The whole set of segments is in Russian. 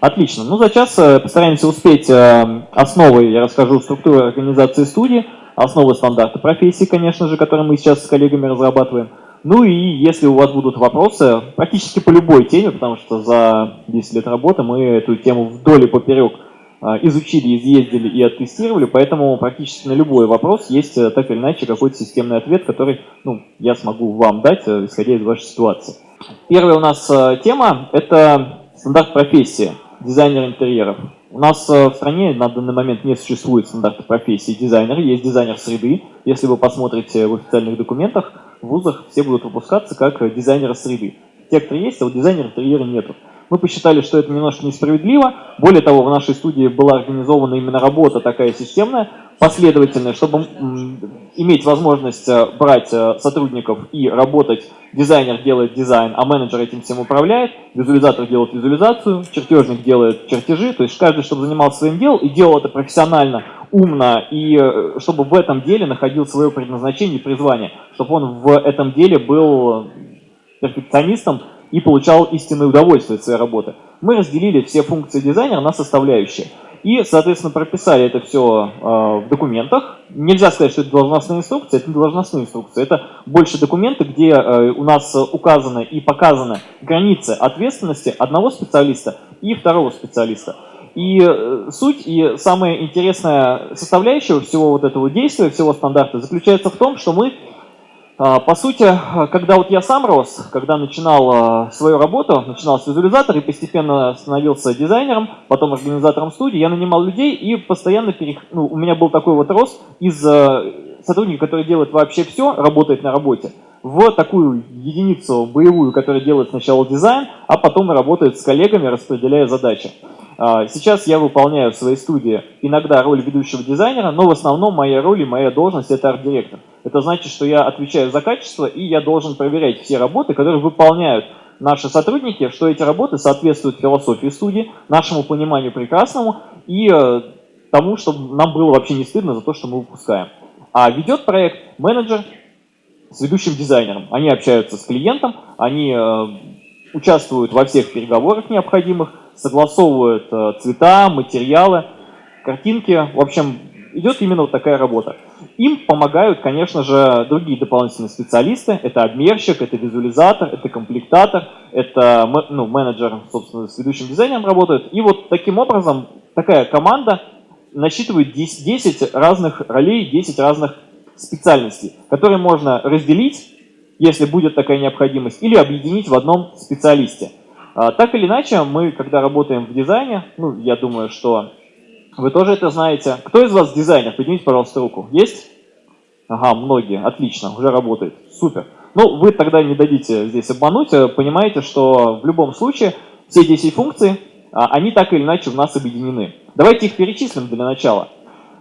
Отлично. Ну, за час э, постараемся успеть э, основы, я расскажу, структуры организации студии, основы стандарта профессии, конечно же, которые мы сейчас с коллегами разрабатываем. Ну и если у вас будут вопросы, практически по любой теме, потому что за 10 лет работы мы эту тему вдоль и поперек э, изучили, изъездили и оттестировали, поэтому практически на любой вопрос есть так или иначе какой-то системный ответ, который ну, я смогу вам дать, исходя из вашей ситуации. Первая у нас тема – это стандарт профессии дизайнер интерьеров. У нас э, в стране на данный момент не существует стандарта профессии дизайнера, есть дизайнер среды. Если вы посмотрите в официальных документах, в вузах все будут выпускаться как дизайнеры среды. Те, кто есть, а вот дизайнера интерьера нету. Мы посчитали, что это немножко несправедливо. Более того, в нашей студии была организована именно работа такая системная, последовательная, чтобы иметь возможность э, брать э, сотрудников и работать. Дизайнер делает дизайн, а менеджер этим всем управляет, визуализатор делает визуализацию, чертежник делает чертежи. То есть каждый, чтобы занимался своим делом и делал это профессионально, умно, и э, чтобы в этом деле находил свое предназначение и призвание, чтобы он в этом деле был перфекционистом, и получал истинное удовольствие от своей работы. Мы разделили все функции дизайнера на составляющие. И, соответственно, прописали это все э, в документах. Нельзя сказать, что это должностная инструкция, это не должностная инструкция. Это больше документы, где э, у нас указаны и показаны границы ответственности одного специалиста и второго специалиста. И э, суть и самая интересная составляющая всего вот этого действия, всего стандарта заключается в том, что мы а, по сути, когда вот я сам рос, когда начинал а, свою работу, начинал с визуализатора и постепенно становился дизайнером, потом организатором студии, я нанимал людей и постоянно, перех... ну, у меня был такой вот рост из а, сотрудника, который делает вообще все, работает на работе, в такую единицу боевую, которая делает сначала дизайн, а потом работает с коллегами, распределяя задачи. Сейчас я выполняю в своей студии иногда роль ведущего дизайнера, но в основном моя роль и моя должность это арт-директор. Это значит, что я отвечаю за качество, и я должен проверять все работы, которые выполняют наши сотрудники, что эти работы соответствуют философии студии, нашему пониманию прекрасному и э, тому, чтобы нам было вообще не стыдно за то, что мы выпускаем. А ведет проект менеджер с ведущим дизайнером. Они общаются с клиентом, они э, участвуют во всех переговорах необходимых, согласовывают э, цвета, материалы, картинки. В общем, идет именно вот такая работа. Им помогают, конечно же, другие дополнительные специалисты. Это обмерщик, это визуализатор, это комплектатор, это ну, менеджер, собственно, с ведущим дизайнером работает. И вот таким образом такая команда насчитывает 10, 10 разных ролей, 10 разных специальностей, которые можно разделить, если будет такая необходимость, или объединить в одном специалисте. А, так или иначе, мы, когда работаем в дизайне, ну, я думаю, что вы тоже это знаете. Кто из вас дизайнер? Поднимите, пожалуйста, руку. Есть? Ага, многие. Отлично, уже работает. Супер. Ну, вы тогда не дадите здесь обмануть. Э, понимаете, что в любом случае все 10 функций, а, они так или иначе в нас объединены. Давайте их перечислим для начала.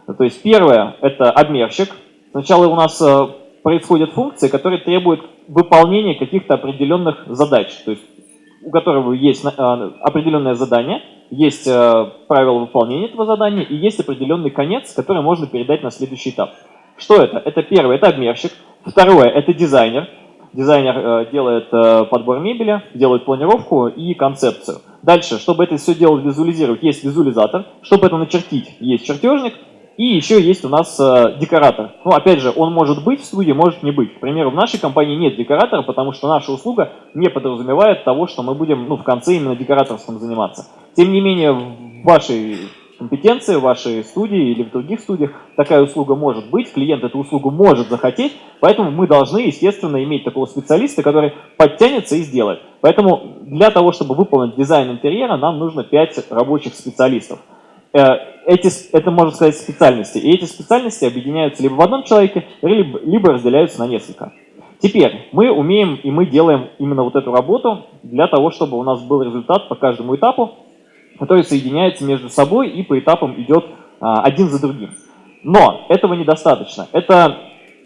То есть первое – это обмерщик. Сначала у нас э, происходят функции, которые требуют выполнения каких-то определенных задач. То есть у которого есть э, определенное задание – есть э, правила выполнения этого задания и есть определенный конец, который можно передать на следующий этап. Что это? Это первое, это обмерщик. Второе, это дизайнер. Дизайнер делает подбор мебели, делает планировку и концепцию. Дальше, чтобы это все дело визуализировать, есть визуализатор. Чтобы это начертить, есть чертежник. И еще есть у нас э, декоратор. Ну, опять же, он может быть в студии, может не быть. К примеру, в нашей компании нет декоратора, потому что наша услуга не подразумевает того, что мы будем ну, в конце именно декораторством заниматься. Тем не менее, в вашей компетенции, в вашей студии или в других студиях такая услуга может быть, клиент эту услугу может захотеть, поэтому мы должны, естественно, иметь такого специалиста, который подтянется и сделает. Поэтому для того, чтобы выполнить дизайн интерьера, нам нужно 5 рабочих специалистов. Э, эти, это, можно сказать, специальности. И эти специальности объединяются либо в одном человеке, либо, разделяются на несколько. Теперь мы умеем и мы делаем именно вот эту работу для того, чтобы у нас был результат по каждому этапу, который соединяется между собой и по этапам идет а, один за другим. Но этого недостаточно. Это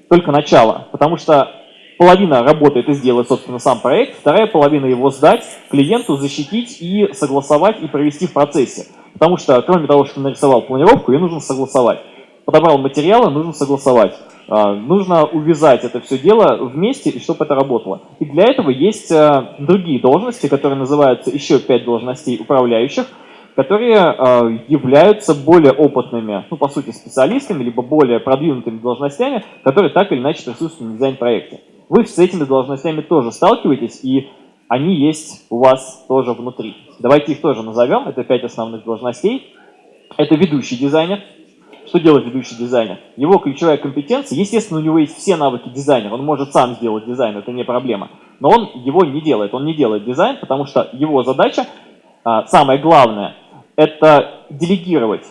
только начало, потому что половина работы это сделать, собственно, сам проект, вторая половина его сдать клиенту, защитить и согласовать и провести в процессе. Потому что, кроме того, что нарисовал планировку, ее нужно согласовать. Подобрал материалы, нужно согласовать. А, нужно увязать это все дело вместе, и чтобы это работало. И для этого есть а, другие должности, которые называются еще пять должностей управляющих. которые э, являются более опытными, ну, по сути, специалистами, либо более продвинутыми должностями, которые так или иначе присутствуют на дизайн-проекте. Вы с этими должностями тоже сталкиваетесь, и они есть у вас тоже внутри. Давайте их тоже назовем. Это пять основных должностей. Это ведущий дизайнер. Что делает ведущий дизайнер? Его ключевая компетенция, естественно, у него есть все навыки дизайнера, он может сам сделать дизайн, это не проблема. Но он его не делает, он не делает дизайн, потому что его задача, а, самое главное, это делегировать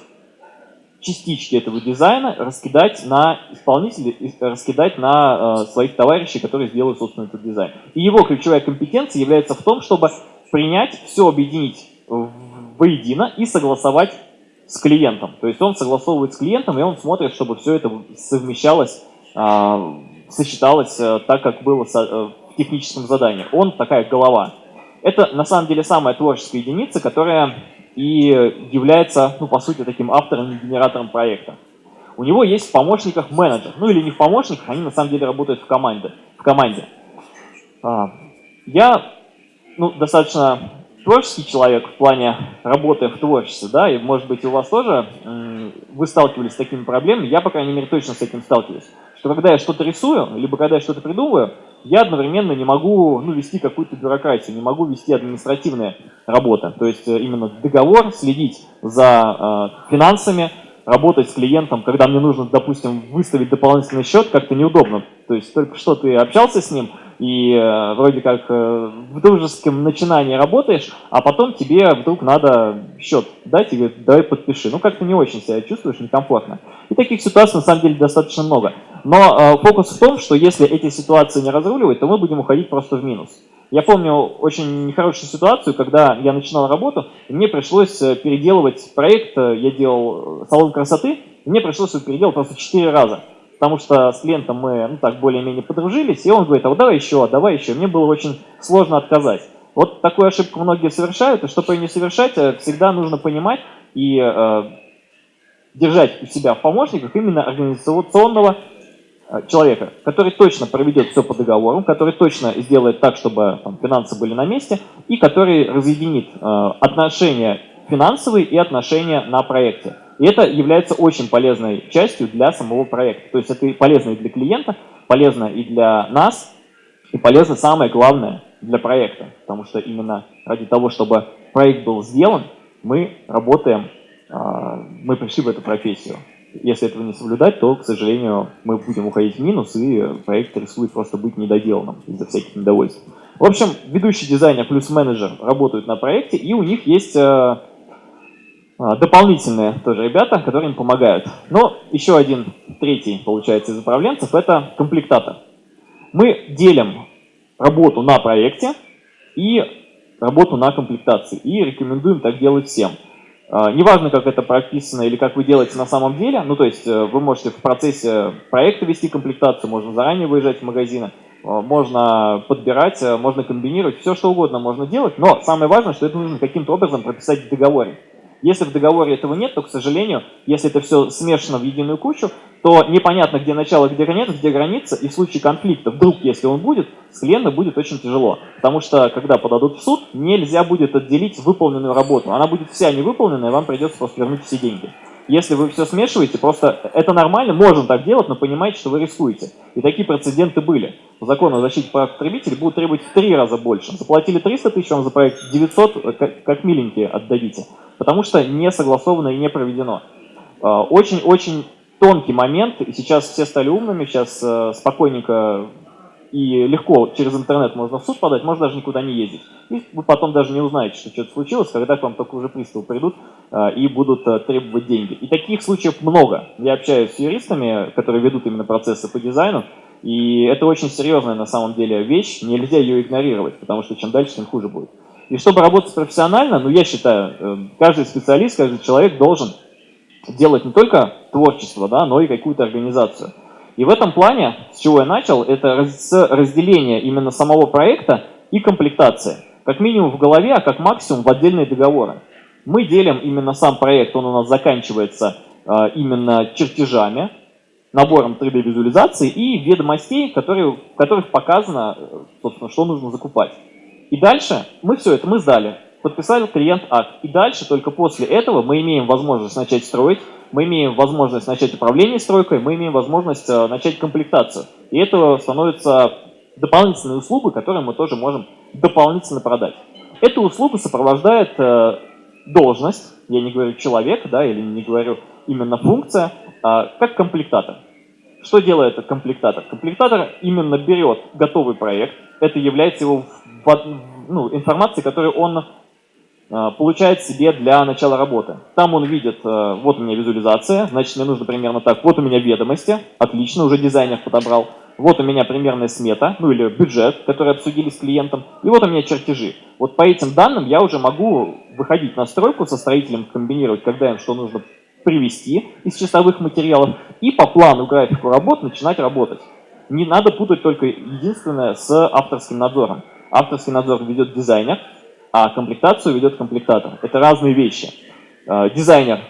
частички этого дизайна, раскидать на исполнителей, раскидать на э, своих товарищей, которые сделают, собственно, этот дизайн. И его ключевая компетенция является в том, чтобы принять, все объединить воедино и согласовать с клиентом. То есть он согласовывает с клиентом, и он смотрит, чтобы все это совмещалось, э, сочеталось э, так, как было со, э, в техническом задании. Он такая голова. Это на самом деле самая творческая единица, которая и является, ну, по сути, таким автором и генератором проекта. У него есть в помощниках менеджер, ну или не в помощниках, они на самом деле работают в команде. В команде. А, я ну, достаточно творческий человек в плане работы в творчестве, да, и может быть у вас тоже вы сталкивались с такими проблемами, я, по крайней мере, точно с этим сталкиваюсь. Что когда я что-то рисую, либо когда я что-то придумываю, я одновременно не могу ну, вести какую-то бюрократию, не могу вести административные работы. То есть э, именно договор, следить за э, финансами, работать с клиентом, когда мне нужно, допустим, выставить дополнительный счет, как-то неудобно. То есть только что ты общался с ним, и э, вроде как э, в дружеском начинании работаешь, а потом тебе вдруг надо счет дать и говорит, давай подпиши. Ну как-то не очень себя чувствуешь, некомфортно. И таких ситуаций на самом деле достаточно много. Но э, фокус в том, что если эти ситуации не разруливать, то мы будем уходить просто в минус. Я помню очень нехорошую ситуацию, когда я начинал работу, и мне пришлось э, переделывать проект, э, я делал э, салон красоты, и мне пришлось его переделать просто 4 раза. Потому что с клиентом мы, ну так, более-менее подружились, и он говорит, а вот давай еще, давай еще. Мне было очень сложно отказать. Вот такую ошибку многие совершают, и чтобы ее не совершать, всегда нужно понимать и э, держать у себя в помощниках именно организационного человека, который точно проведет все по договору, который точно сделает так, чтобы там, финансы были на месте, и который разъединит э, отношения финансовые и отношения на проекте. И это является очень полезной частью для самого проекта. То есть это полезно и для клиента, полезно и для нас, и полезно самое главное для проекта. Потому что именно ради того, чтобы проект был сделан, мы работаем, э, мы пришли в эту профессию. Если этого не соблюдать, то, к сожалению, мы будем уходить в минус, и проект рискует просто быть недоделанным из-за всяких недовольств. В общем, ведущий дизайнер плюс менеджер работают на проекте, и у них есть э, э, дополнительные тоже ребята, которые им помогают. Но еще один, третий, получается, из управленцев – это комплектатор. Мы делим работу на проекте и работу на комплектации, и рекомендуем так делать всем – неважно, как это прописано или как вы делаете на самом деле, ну то есть э, вы можете в процессе проекта вести комплектацию, можно заранее выезжать в магазины, э, можно подбирать, э, можно комбинировать, все что угодно можно делать, но самое важное, что это нужно каким-то образом прописать в договоре. Если в договоре этого нет, то, к сожалению, если это все смешано в единую кучу, то непонятно, где начало, где конец, где граница, и в случае конфликта, вдруг, если он будет, с клиентом будет очень тяжело. Потому что, когда подадут в суд, нельзя будет отделить выполненную работу. Она будет вся невыполненная, вам придется просто вернуть все деньги. Если вы все смешиваете, просто это нормально, можно так делать, но понимаете, что вы рискуете. И такие прецеденты были. По закону о защите прав потребителей будут требовать в три раза больше. Заплатили 300 тысяч, вам за проект 900, как, как миленькие отдадите. Потому что не согласовано и не проведено. А, очень-очень тонкий момент, и сейчас все стали умными, сейчас э, спокойненько и легко через интернет можно в суд подать, можно даже никуда не ездить. И вы потом даже не узнаете, что что-то случилось, когда к вам только уже приставы придут э, и будут э, требовать деньги. И таких случаев много. Я общаюсь с юристами, которые ведут именно процессы по дизайну, и это очень серьезная на самом деле вещь, нельзя ее игнорировать, потому что чем дальше, тем хуже будет. И чтобы работать профессионально, ну я считаю, э, каждый специалист, каждый человек должен делать не только творчество, да, но и какую-то организацию. И в этом плане, с чего я начал, это с разделения именно самого проекта и комплектации. Как минимум в голове, а как максимум в отдельные договоры. Мы делим именно сам проект, он у нас заканчивается э, именно чертежами, набором 3D-визуализации и ведомостей, которые, в которых показано, э, собственно, что нужно закупать. И дальше мы все это мы сдали. Подписали клиент акт. И дальше, только после этого, мы имеем возможность начать строить, мы имеем возможность начать управление стройкой, мы имеем возможность э, начать комплектацию. И это становится дополнительной услугой, которую мы тоже можем дополнительно продать. Эту услугу сопровождает э, должность, я не говорю человек, да, или не говорю именно функция, а как комплектатор. Что делает этот комплектатор? Комплектатор именно берет готовый проект, это является его ну, информацией, которую он э, получает себе для начала работы. Там он видит, э, вот у меня визуализация, значит мне нужно примерно так, вот у меня ведомости, отлично, уже дизайнер подобрал, вот у меня примерная смета, ну или бюджет, который обсудили с клиентом, и вот у меня чертежи. Вот по этим данным я уже могу выходить на стройку со строителем, комбинировать, когда им что нужно привести из чистовых материалов, и по плану графику работ начинать работать. Не надо путать только единственное с авторским надзором. Авторский надзор ведет дизайнер, а комплектацию ведет комплектатор. Это разные вещи. Э, дизайнер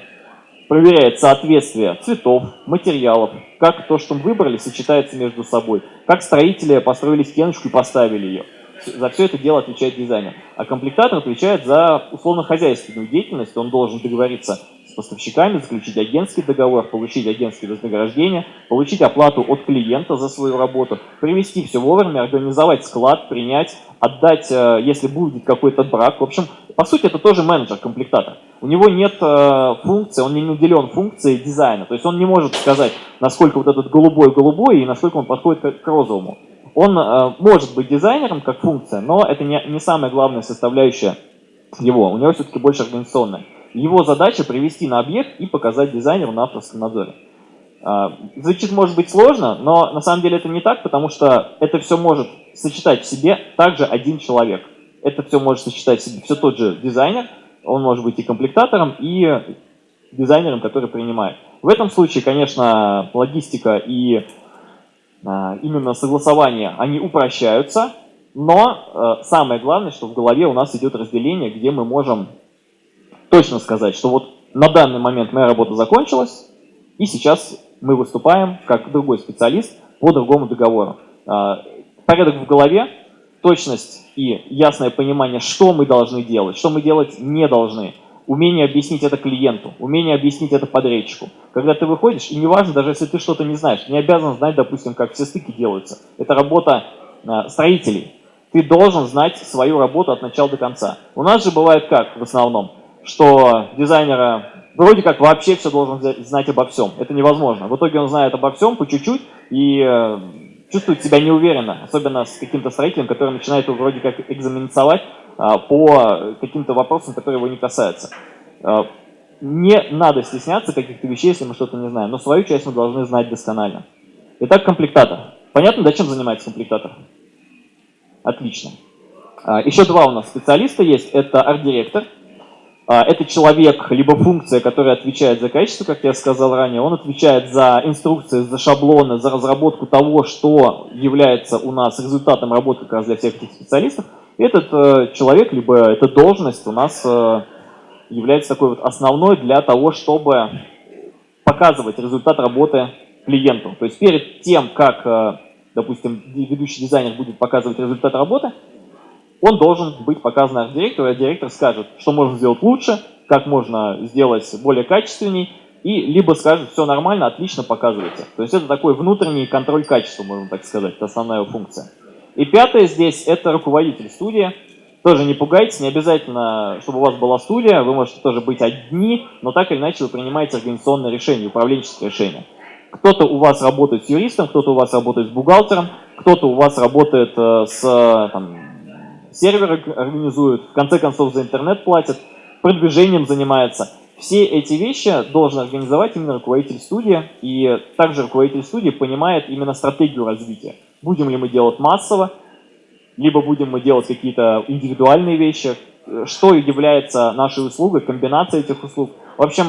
проверяет соответствие цветов, материалов, как то, что мы выбрали, сочетается между собой, как строители построили стеночку и поставили ее. За все это дело отвечает дизайнер. А комплектатор отвечает за условно-хозяйственную деятельность, он должен договориться поставщиками, заключить агентский договор, получить агентские вознаграждения, получить оплату от клиента за свою работу, привести все вовремя, организовать склад, принять, отдать, э, если будет какой-то брак. В общем, по сути, это тоже менеджер-комплектатор. У него нет э, функции, он не наделен функцией дизайна. То есть он не может сказать, насколько вот этот голубой голубой и насколько он подходит к, к розовому. Он э, может быть дизайнером как функция, но это не, не самая главная составляющая его. У него все-таки больше организационная. Его задача привести на объект и показать дизайнеру на авторском надзоре. А, звучит, может быть, сложно, но на самом деле это не так, потому что это все может сочетать в себе также один человек. Это все может сочетать в себе все тот же дизайнер, он может быть и комплектатором, и дизайнером, который принимает. В этом случае, конечно, логистика и а, именно согласование, они упрощаются, но э, самое главное, что в голове у нас идет разделение, где мы можем точно сказать, что вот на данный момент моя работа закончилась, и сейчас мы выступаем как другой специалист по другому договору. А, порядок в голове, точность и ясное понимание, что мы должны делать, что мы делать не должны. Умение объяснить это клиенту, умение объяснить это подрядчику. Когда ты выходишь, и неважно, даже если ты что-то не знаешь, не обязан знать, допустим, как все стыки делаются. Это работа а, строителей. Ты должен знать свою работу от начала до конца. У нас же бывает как в основном? Что дизайнера вроде как вообще все должен знать обо всем. Это невозможно. В итоге он знает обо всем по чуть-чуть и э, чувствует себя неуверенно, особенно с каким-то строителем, который начинает его вроде как экзаменовать а, по каким-то вопросам, которые его не касаются. А, не надо стесняться каких-то вещей, если мы что-то не знаем, но свою часть мы должны знать досконально. Итак, комплектатор. Понятно, да, чем занимается комплектатор? Отлично. А, еще два у нас специалиста есть. Это арт-директор – это человек, либо функция, которая отвечает за качество, как я сказал ранее, он отвечает за инструкции, за шаблоны, за разработку того, что является у нас результатом работы как раз для всех этих специалистов. Этот э, человек, либо эта должность у нас э, является такой вот основной для того, чтобы показывать результат работы клиенту. То есть перед тем, как, э, допустим, ведущий дизайнер будет показывать результат работы, он должен быть показан арт-директору, и директор скажет, что можно сделать лучше, как можно сделать более качественней, и либо скажет, все нормально, отлично, показывайте. То есть это такой внутренний контроль качества, можно так сказать, это основная его функция. И пятое здесь – это руководитель студии. Тоже не пугайтесь, не обязательно, чтобы у вас была студия, вы можете тоже быть одни, но так или иначе вы принимаете организационное решение, управленческое решение. Кто-то у вас работает с юристом, кто-то у вас работает с бухгалтером, кто-то у вас работает э, с там, серверы организуют, в конце концов за интернет платят, продвижением занимается. Все эти вещи должен организовать именно руководитель студии, и также руководитель студии понимает именно стратегию развития. Будем ли мы делать массово, либо будем мы делать какие-то индивидуальные вещи, что является нашей услугой, комбинация этих услуг. В общем,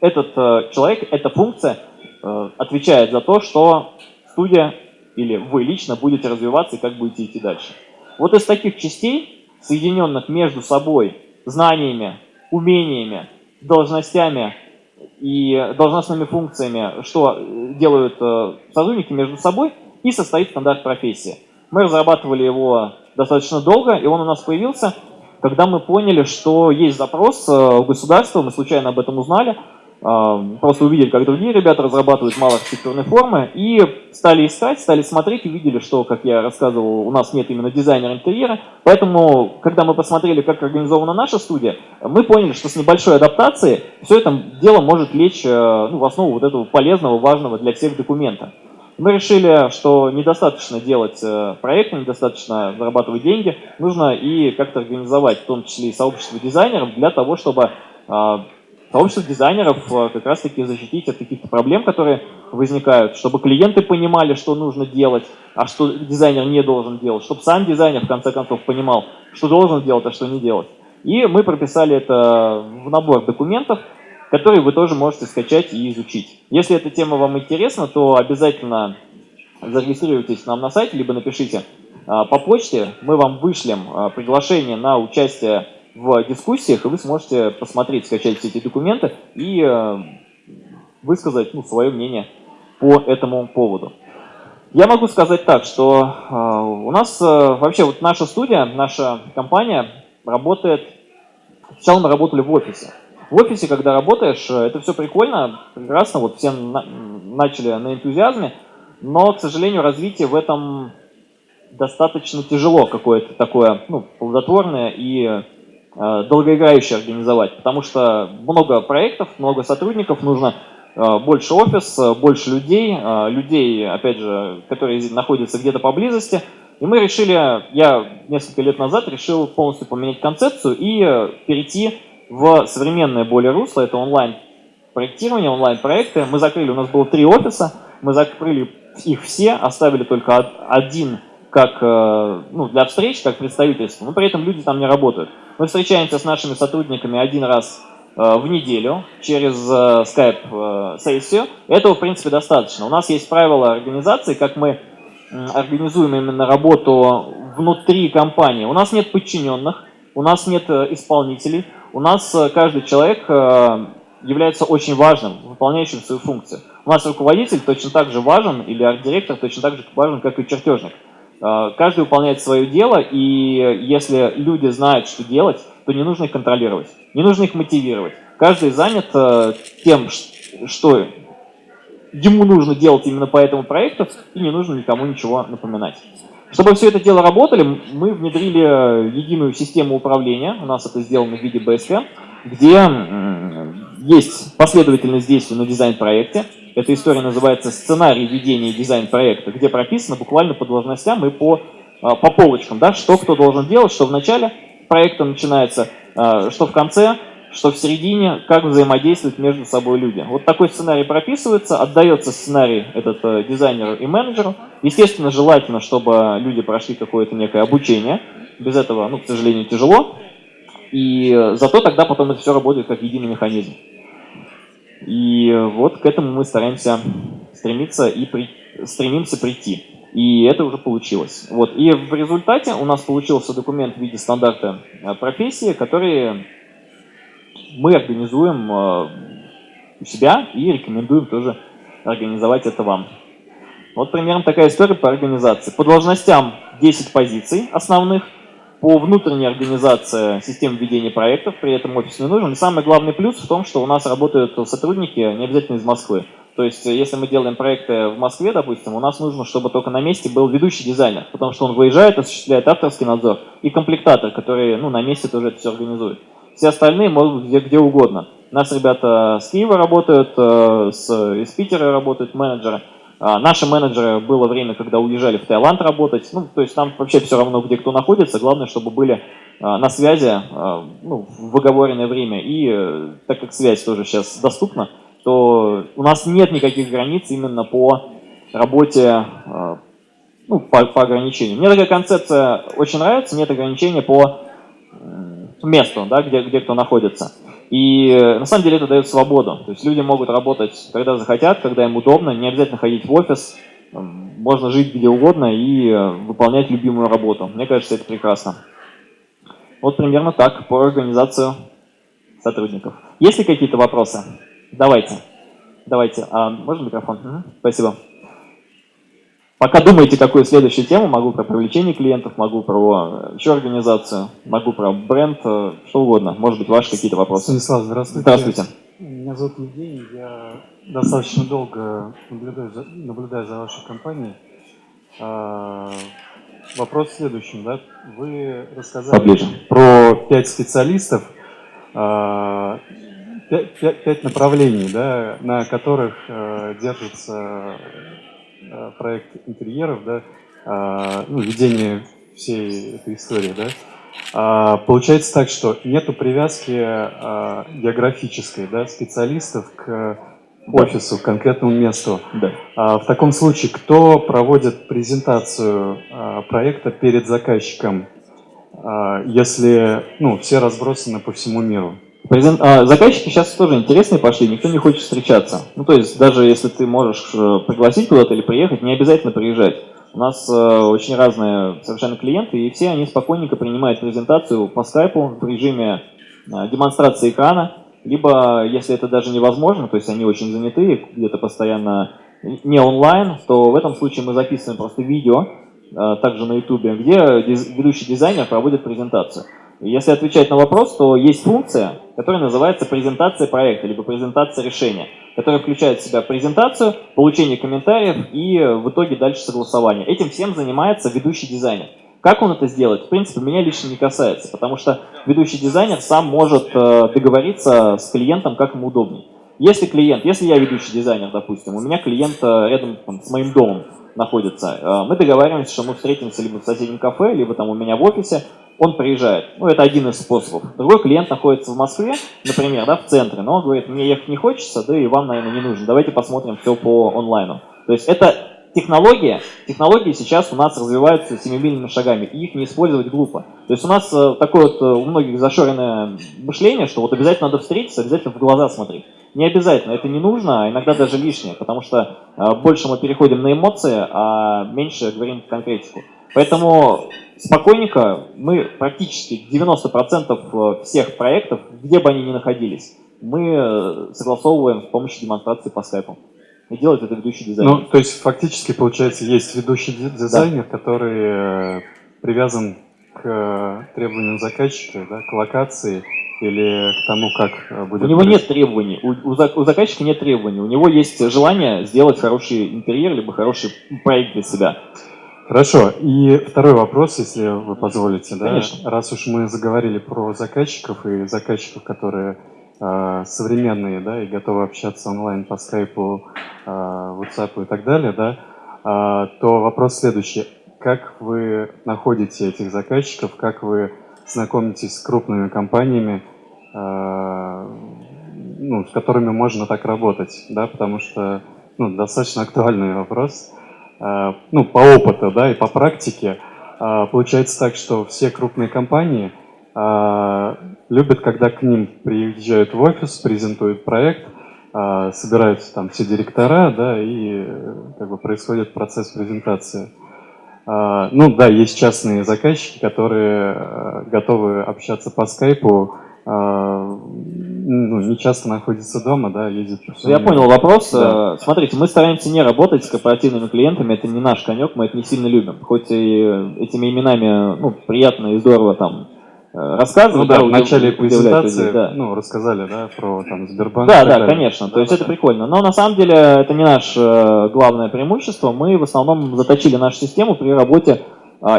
этот э, человек, эта функция э, отвечает за то, что студия или вы лично будете развиваться и как будете идти дальше. Вот из таких частей, соединенных между собой знаниями, умениями, должностями и должностными функциями, что делают э, сотрудники между собой, и состоит стандарт профессии. Мы разрабатывали его достаточно долго, и он у нас появился. когда мы поняли, что есть запрос у государства, мы случайно об этом узнали, просто увидели, как другие ребята разрабатывают малоархитектурные формы, и стали искать, стали смотреть, увидели, что, как я рассказывал, у нас нет именно дизайнера интерьера, поэтому, когда мы посмотрели, как организована наша студия, мы поняли, что с небольшой адаптацией все это дело может лечь э, ну, в основу вот этого полезного, важного для всех документа. Мы решили, что недостаточно делать э, проекты, недостаточно зарабатывать деньги, нужно и как-то организовать, в том числе и сообщество дизайнеров, для того, чтобы а, сообщество дизайнеров э, как раз-таки защитить от каких-то проблем, которые возникают, чтобы клиенты понимали, что нужно делать, а что дизайнер не должен делать, чтобы сам дизайнер в конце концов понимал, что должен делать, а что не делать. И мы прописали это в набор документов, которые вы тоже можете скачать и изучить. Если эта тема вам интересна, то обязательно зарегистрируйтесь нам на сайте, либо напишите а, по почте, мы вам вышлем а, приглашение на участие в дискуссиях, и вы сможете посмотреть, скачать все эти документы и э, высказать ну, свое мнение по этому поводу. Я могу сказать так, что э, у нас э, вообще вот наша студия, наша компания работает, сначала мы работали в офисе. В офисе, когда работаешь, это все прикольно, прекрасно, вот все на, начали на энтузиазме, но, к сожалению, развитие в этом достаточно тяжело какое-то такое, ну, плодотворное и долгоиграюще организовать, потому что много проектов, много сотрудников, нужно э, больше офис, э, больше людей, людей, опять же, которые находятся где-то поблизости. И мы решили, я несколько лет назад решил полностью поменять концепцию и перейти в современное более русло, это онлайн-проектирование, онлайн-проекты. Мы закрыли, у нас было три офиса, мы закрыли их все, оставили только один как ну, для встреч, как представительство, но при этом люди там не работают. Мы встречаемся с нашими сотрудниками один раз э, в неделю через э, Skype-сессию. Э, Этого, в принципе, достаточно. У нас есть правила организации, как мы организуем именно работу внутри компании. У нас нет подчиненных, у нас нет исполнителей, у нас каждый человек является очень важным, выполняющим свою функцию. У нас руководитель точно так же важен, или арт-директор точно так же важен, как и чертежник. Э, каждый выполняет свое дело, и если люди знают, что делать, то не нужно их контролировать, не нужно их мотивировать. Каждый занят э, тем, что ему нужно делать именно по этому проекту, и не нужно никому ничего напоминать. Чтобы все это дело работали, мы внедрили единую систему управления, у нас это сделано в виде BSK, где есть последовательность действий на дизайн-проекте, эта история называется «Сценарий ведения дизайн-проекта», где прописано буквально по должностям и по, а, по полочкам, да, что кто должен делать, что в начале проекта начинается, а, что в конце, что в середине, как взаимодействуют между собой люди. Вот такой сценарий прописывается, отдается сценарий этот э, дизайнеру и менеджеру. Естественно, желательно, чтобы люди прошли какое-то некое обучение. Без этого, ну, к сожалению, тяжело. И э, зато тогда потом это все работает как единый механизм. И вот к этому мы стараемся стремиться и при, стремимся прийти. И это уже получилось. Вот. И в результате у нас получился документ в виде стандарта э, профессии, который мы организуем э, у себя и рекомендуем тоже организовать это вам. Вот примерно такая история по организации. По должностям 10 позиций основных – по внутренней организации системы ведения проектов, при этом офис не нужен. И самый главный плюс в том, что у нас работают сотрудники не обязательно из Москвы. То есть, если мы делаем проекты в Москве, допустим, у нас нужно, чтобы только на месте был ведущий дизайнер, потому что он выезжает, осуществляет авторский надзор, и комплектатор, который ну, на месте тоже это все организует. Все остальные могут где, где угодно. У нас ребята с Киева работают, э, с, из Питера работают менеджеры. А, наши менеджеры было время, когда уезжали в Таиланд работать. Ну, то есть нам вообще все равно, где кто находится. Главное, чтобы были а, на связи а, ну, в выговоренное время. И э, так как связь тоже сейчас доступна, то у нас нет никаких границ именно по работе, ну, по, по ограничениям. Мне такая концепция очень нравится, нет ограничения по месту, да, где, где кто находится. И э, на самом деле это дает свободу. То есть люди могут работать, когда захотят, когда им удобно, не обязательно ходить в офис, можно жить где угодно и э, выполнять любимую работу. Мне кажется, это прекрасно. Вот примерно так по организацию сотрудников. Есть ли какие-то вопросы? Давайте. Давайте. А, можно микрофон? Угу. Спасибо. Пока думаете, какую следующую тему, могу про привлечение клиентов, могу про э, еще организацию, могу про бренд, э, что угодно. Может быть, ваши какие-то вопросы. Станислав, здравствуйте. Здравствуйте. Меня зовут Евгений, я достаточно долго наблюдаю за, наблюдаю за вашей компанией. А, вопрос в следующем. Да? Вы рассказали Поближе. про пять специалистов, а, пять, пять, пять направлений, да, на которых а, держится проект интерьеров, да, а, ну, ведение всей этой истории. Да? А, получается так, что нету привязки а, географической да, специалистов к офису, к конкретному месту. Да. А, в таком случае, кто проводит презентацию а, проекта перед заказчиком, а, если ну, все разбросаны по всему миру? Презент... а, заказчики сейчас тоже интересные пошли, никто не хочет встречаться. Ну, то есть, даже если ты можешь э, пригласить куда-то или приехать, не обязательно приезжать. У нас э, очень разные совершенно клиенты, и все они спокойненько принимают презентацию по скайпу в режиме э, демонстрации экрана, либо, если это даже невозможно, то есть они очень заняты, где-то постоянно не онлайн, то в этом случае мы записываем просто видео, э, также на YouTube, где диз ведущий дизайнер проводит презентацию. Если отвечать на вопрос, то есть функция, которая называется презентация проекта, либо презентация решения, которая включает в себя презентацию, получение комментариев и в итоге дальше согласование. Этим всем занимается ведущий дизайнер. Как он это сделает, в принципе, меня лично не касается, потому что ведущий дизайнер сам может э, договориться с клиентом, как ему удобнее. Если клиент, если я ведущий дизайнер, допустим, у меня клиент э, рядом там, с моим домом находится, э, мы договариваемся, что мы встретимся либо в соседнем кафе, либо там у меня в офисе, он приезжает. Ну, это один из способов. Другой клиент находится в Москве, например, да, в центре, но он говорит, мне ехать не хочется, да и вам, наверное, не нужно. Давайте посмотрим все по онлайну. То есть это технология, технологии сейчас у нас развиваются семимильными шагами, и их не использовать глупо. То есть у нас э, такое вот э, у многих зашоренное мышление, что вот обязательно надо встретиться, обязательно в глаза смотреть. Не обязательно, это не нужно, а иногда даже лишнее, потому что э, больше мы переходим на эмоции, а меньше говорим конкретику. Поэтому спокойненько мы практически 90% всех проектов, где бы они ни находились, мы согласовываем с помощью демонстрации по скайпу. И делает это ведущий дизайнер. Ну, то есть фактически, получается, есть ведущий дизайнер, да. который э, привязан к требованиям заказчика, да, к локации или к тому, как э, будет... У него нет требований, у, у, у заказчика нет требований, у него есть желание сделать хороший интерьер, либо хороший проект для себя. Хорошо. И второй вопрос, если вы позволите. Да? Конечно. Раз уж мы заговорили про заказчиков и заказчиков, которые э, современные, да, и готовы общаться онлайн по скайпу, э, WhatsApp и так далее, да, э, то вопрос следующий. Как вы находите этих заказчиков, как вы знакомитесь с крупными компаниями, э, ну, с которыми можно так работать, да, потому что ну, достаточно актуальный вопрос. Э, ну, по опыту, да, и по практике, э, получается так, что все крупные компании любят, когда к ним приезжают в офис, презентуют проект, собираются там все директора, да, и как бы происходит процесс презентации. Ну да, есть частные заказчики, которые готовы общаться по скайпу, ну, не часто находится дома, да, ездит Я понял вопрос. Да. Э, смотрите, мы стараемся не работать с корпоративными клиентами, это не наш конек, мы это не сильно любим. Хоть и этими именами, ну, приятно и здорово там э, рассказывать. Ну да, да в начале презентации, людей, да. ну, рассказали, да, про там Сбербанк. Да, да, конечно, да, то есть да, это прикольно. Но на самом деле это не наше э, главное преимущество. Мы в основном заточили нашу систему при работе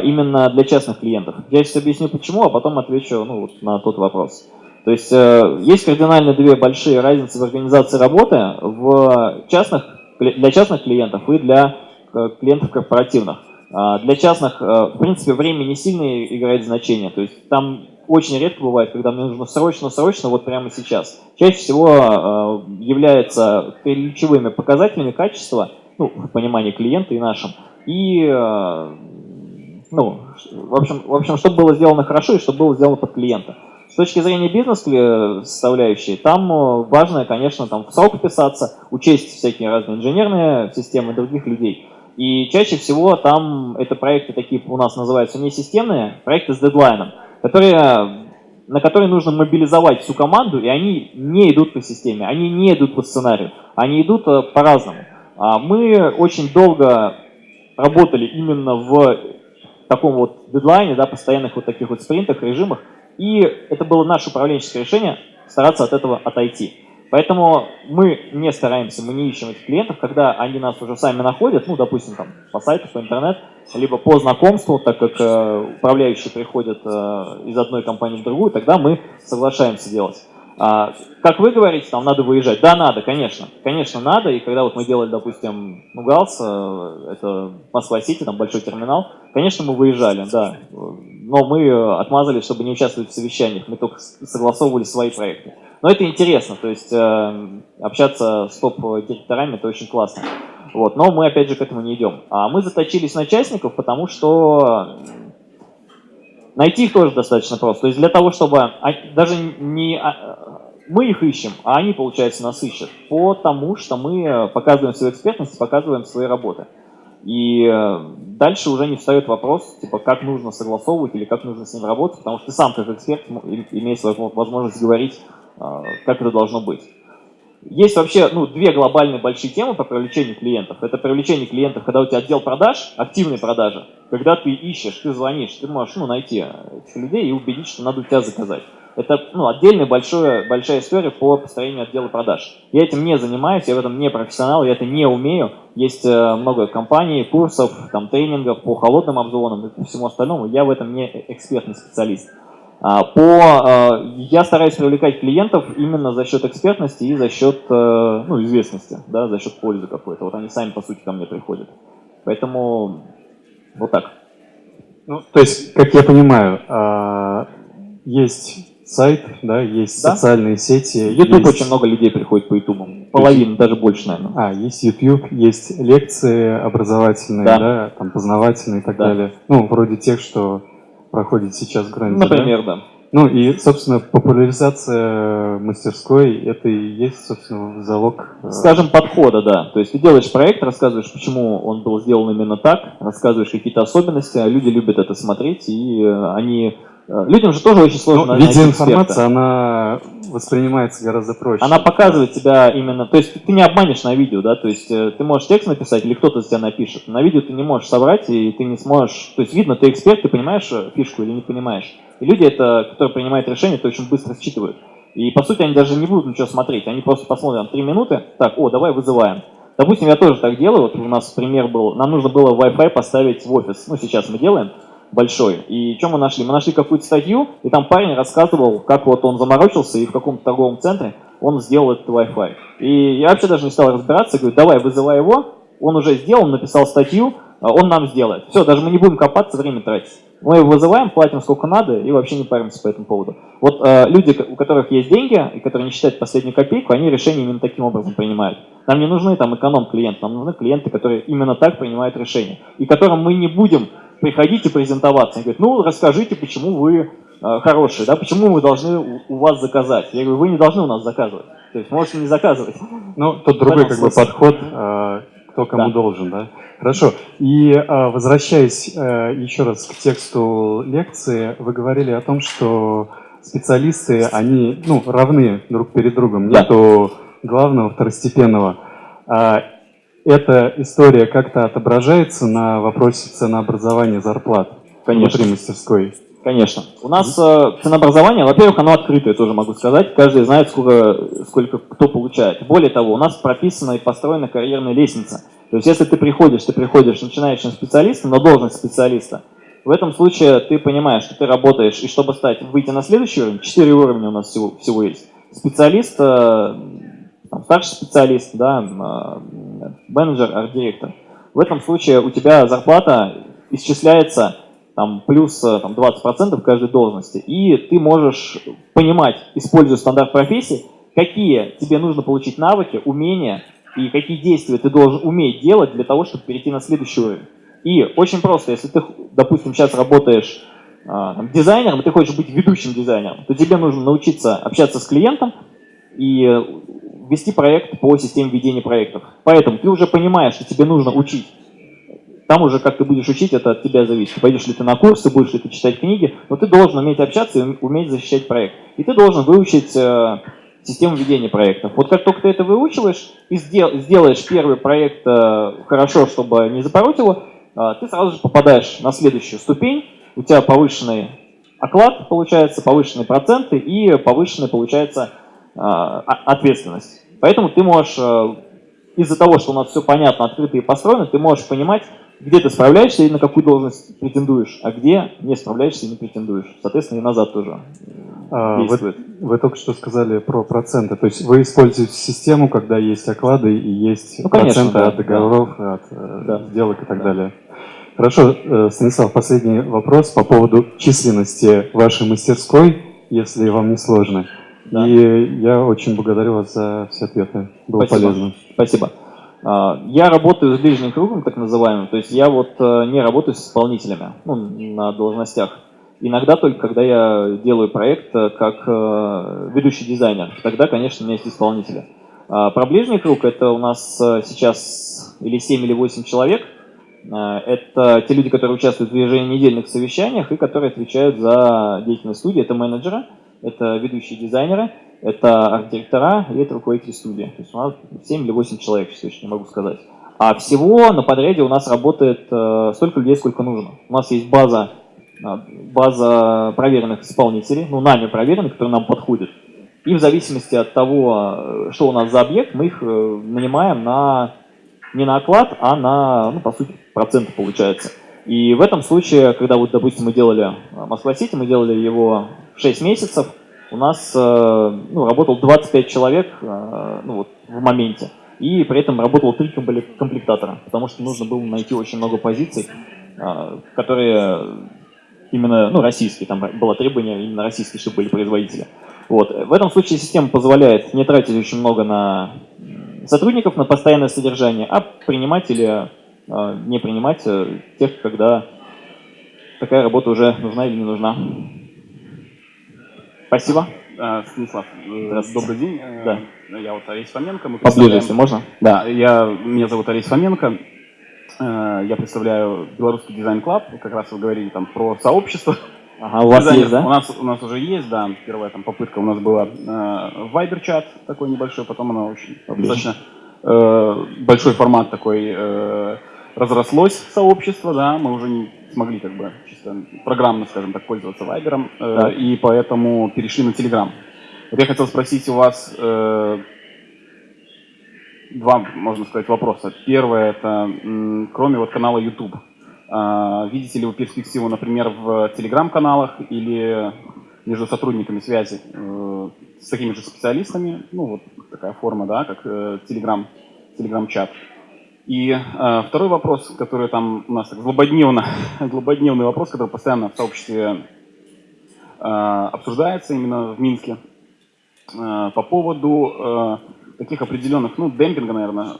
именно для частных клиентов. Я сейчас объясню почему, а потом отвечу ну, вот на тот вопрос. То есть э, есть кардинально две большие разницы в организации работы в частных, для частных клиентов и для э, клиентов корпоративных. А, для частных, э, в принципе, время не сильно играет значение. То есть там очень редко бывает, когда мне нужно срочно-срочно, вот прямо сейчас. Чаще всего является ключевыми показателями качества, ну, в понимании клиента и нашим, и, ну, в общем, в общем, чтобы было сделано хорошо и чтобы было сделано под клиента. С точки зрения бизнес-составляющей, там э, важно, конечно, там в срок вписаться, учесть всякие разные инженерные системы других людей. И чаще всего там это проекты такие у нас называются не системные, проекты с дедлайном, которые, на которые нужно мобилизовать всю команду, и они не идут по системе, они не идут по сценарию, они идут э, по-разному. А мы очень долго работали именно в таком вот дедлайне, да, постоянных вот таких вот спринтах, режимах, и это было наше управленческое решение стараться от этого отойти. Поэтому мы не стараемся, мы не ищем этих клиентов, когда они нас уже сами находят, ну, допустим, там, по сайту, по интернету, либо по знакомству, так как э, управляющие приходят э, из одной компании в другую, тогда мы соглашаемся делать. А, как вы говорите, там надо выезжать. Да, надо, конечно. Конечно, надо. И когда вот мы делали, допустим, ну, ГАЛС, э, это Москва-Сити, там большой терминал, конечно, мы выезжали, да. Но мы отмазались, чтобы не участвовать в совещаниях. Мы только согласовывали свои проекты. Но это интересно, то есть э, общаться с топ-директорами, это очень классно. Вот, но мы, опять же, к этому не идем. А мы заточились на частников, потому что найти их тоже достаточно просто. То есть для того, чтобы даже не а, мы их ищем, а они, получается, нас ищут. Потому что мы показываем свою экспертность, показываем свои работы. И э, дальше уже не встает вопрос, типа, как нужно согласовывать или как нужно с ним работать, потому что ты сам как эксперт имеешь возможность говорить, э, как это должно быть. Есть вообще ну, две глобальные большие темы по привлечению клиентов. Это привлечение клиентов, когда у тебя отдел продаж, активные продажи, когда ты ищешь, ты звонишь, ты можешь ну, найти этих людей и убедить, что надо у тебя заказать. Это ну, отдельная большая, большая история по построению отдела продаж. Я этим не занимаюсь, я в этом не профессионал, я это не умею. Есть э, много компаний, курсов, там, тренингов по холодным обзвонам и всему остальному. Я в этом не экспертный специалист. А, по, э, я стараюсь привлекать клиентов именно за счет экспертности и за счет э, ну, известности, да, за счет пользы какой-то. Вот они сами, по сути, ко мне приходят. Поэтому вот так. Ну, то есть, как я понимаю, а, есть сайт, да, есть да? социальные сети. YouTube есть... очень много людей приходит по YouTube. Половина, даже больше, наверное. А, есть YouTube, есть лекции образовательные, да, да там познавательные и так да. далее. Ну, вроде тех, что проходит сейчас в Гранде. Например, да? да. Ну и, собственно, популяризация мастерской – это и есть, собственно, залог… Э, Скажем, подхода, да. То есть ты делаешь проект, рассказываешь, почему он был сделан именно так, рассказываешь какие-то особенности, а люди любят это смотреть, и э, они людям же тоже очень сложно ну, Видеоинформация, она воспринимается гораздо проще. Она показывает тебя именно... То есть ты не обманешь на видео, да? То есть э, ты можешь текст написать или кто-то за тебя напишет. На видео ты не можешь собрать, и ты не сможешь... То есть видно, ты эксперт, ты понимаешь э, фишку или не понимаешь. И люди, это, которые принимают решения, это очень быстро считывают. И по сути они даже не будут ничего смотреть. Они просто посмотрят три минуты, так, о, давай вызываем. Допустим, я тоже так делаю. Вот у нас пример был, нам нужно было Wi-Fi поставить в офис. Ну, сейчас мы делаем большой. И что мы нашли? Мы нашли какую-то статью, и там парень рассказывал, как вот он заморочился, и в каком-то торговом центре он сделал этот Wi-Fi. И я вообще даже не стал разбираться, говорю, давай, вызывай его, он уже сделал, написал статью, а он нам сделает. Все, даже мы не будем копаться, время тратить. Мы его вызываем, платим сколько надо и вообще не паримся по этому поводу. Вот э, люди, у которых есть деньги и которые не считают последнюю копейку, они решения именно таким образом принимают. Нам не нужны там эконом-клиенты, нам нужны клиенты, которые именно так принимают решения. И которым мы не будем приходить и презентоваться. Они говорят, ну расскажите, почему вы э, хорошие, да, почему мы должны у, вас заказать. Я говорю, вы не должны у нас заказывать. То есть можете не заказывать. Ну, тут другой как бы подход, э, кто кому да. должен, да. Хорошо. И э, возвращаясь еще раз к тексту лекции, вы говорили о том, что специалисты, они ну, равны друг перед другом, да. нету главного, второстепенного. Эта история как-то отображается на вопросе ценообразования зарплат Конечно. внутри мастерской? Конечно. У нас э, ценообразование, во-первых, оно открытое, тоже могу сказать. Каждый знает, сколько, сколько кто получает. Более того, у нас прописана и построена карьерная лестница. То есть, если ты приходишь, ты приходишь начинающим специалистом на должность специалиста, в этом случае ты понимаешь, что ты работаешь, и чтобы стать, выйти на следующий уровень, 4 уровня у нас всего, всего есть. Специалист, э, там, старший специалист, да, э, менеджер, арт-директор. В этом случае у тебя зарплата исчисляется там, плюс э, там, 20% каждой должности, и ты можешь понимать, используя стандарт профессии, какие тебе нужно получить навыки, умения и какие действия ты должен уметь делать для того, чтобы перейти на следующий уровень. И очень просто, если ты, допустим, сейчас работаешь а, там, дизайнером, и ты хочешь быть ведущим дизайнером, то тебе нужно научиться общаться с клиентом и вести проект по системе ведения проектов. Поэтому ты уже понимаешь, что тебе нужно учить. Там уже как ты будешь учить, это от тебя зависит. Пойдешь ли ты на курсы, будешь ли ты читать книги, но ты должен уметь общаться и уметь защищать проект. И ты должен выучить э, систему ведения проектов. Вот как только ты это выучиваешь и сделаешь первый проект э, хорошо, чтобы не запороть его, а, ты сразу же попадаешь на следующую ступень, у тебя повышенный оклад получается, повышенные проценты и повышенная получается ответственность. Поэтому ты можешь, из-за того, что у нас все понятно, открыто и построено, ты можешь понимать, где ты справляешься и на какую должность претендуешь, а где не справляешься и не претендуешь. Соответственно, и назад тоже а, действует. Вы, вы только что сказали про проценты. То есть вы используете систему, когда есть оклады и есть ну, конечно, проценты да, от договоров, да. от э, да. сделок и так да. далее. Хорошо, э, Станислав, последний вопрос по поводу численности вашей мастерской, если вам не сложно. Да. И я очень благодарю вас за все ответы. Было Спасибо. полезно. Спасибо. А, я работаю с ближним кругом, так называемым, то есть я вот э, не работаю с исполнителями ну, на должностях. Иногда только когда я делаю проект э, как э, ведущий дизайнер, тогда, конечно, у меня есть исполнители. А про ближний круг это у нас сейчас или 7, или 8 человек. Это те люди, которые участвуют в еженедельных совещаниях и которые отвечают за деятельность студии. Это менеджеры, это ведущие дизайнеры – это арт-директора и это руководители студии. То есть у нас 7 или 8 человек, сейчас точно не могу сказать. А всего на подряде у нас работает э, столько людей, сколько нужно. У нас есть база, э, база проверенных исполнителей, ну, нами проверенных, которые нам подходят. И в зависимости от того, э, что у нас за объект, мы их нанимаем на, не на оклад, а на, ну, по сути, проценты получается. И в этом случае, когда вот, допустим, мы делали Москва-Сити, мы делали его 6 месяцев, у нас э, ну, работал 25 человек э, ну, вот, в моменте, и при этом работало три комплектатора, потому что нужно было найти очень много позиций, э, которые именно ну, российские, там было требование именно российские, чтобы были производители. Вот. В этом случае система позволяет не тратить очень много на сотрудников, на постоянное содержание, а принимать или не принимать тех, когда такая работа уже нужна или не нужна. Спасибо. А, Станислав, э, добрый день. Э, да. Я вот Олесь Фоменко. Мы Поближе, если можно. Да, я, меня зовут Олесь Фоменко. Э, я представляю Белорусский дизайн клаб. Как раз вы говорили там про сообщество. Ага, у вас есть, да? У нас, у нас уже есть, да. Первая там попытка у нас была э, Viber-чат такой небольшой, потом она очень достаточно э, большой формат такой э, разрослось сообщество, да, мы уже не смогли как бы чисто программно, скажем так, пользоваться Вайбером, э, и поэтому перешли на Телеграм. Вот я хотел спросить у вас э, два, можно сказать, вопроса. Первое, это кроме вот канала YouTube, э, видите ли вы перспективу, например, в Телеграм-каналах или между сотрудниками связи э, с такими же специалистами, ну вот такая форма, да, как э, Telegram, Telegram-чат. И э, второй вопрос, который там у нас злободневно, злободневный вопрос, который постоянно в сообществе э, обсуждается именно в Минске, э, по поводу э, таких определенных, ну, демпинга, наверное,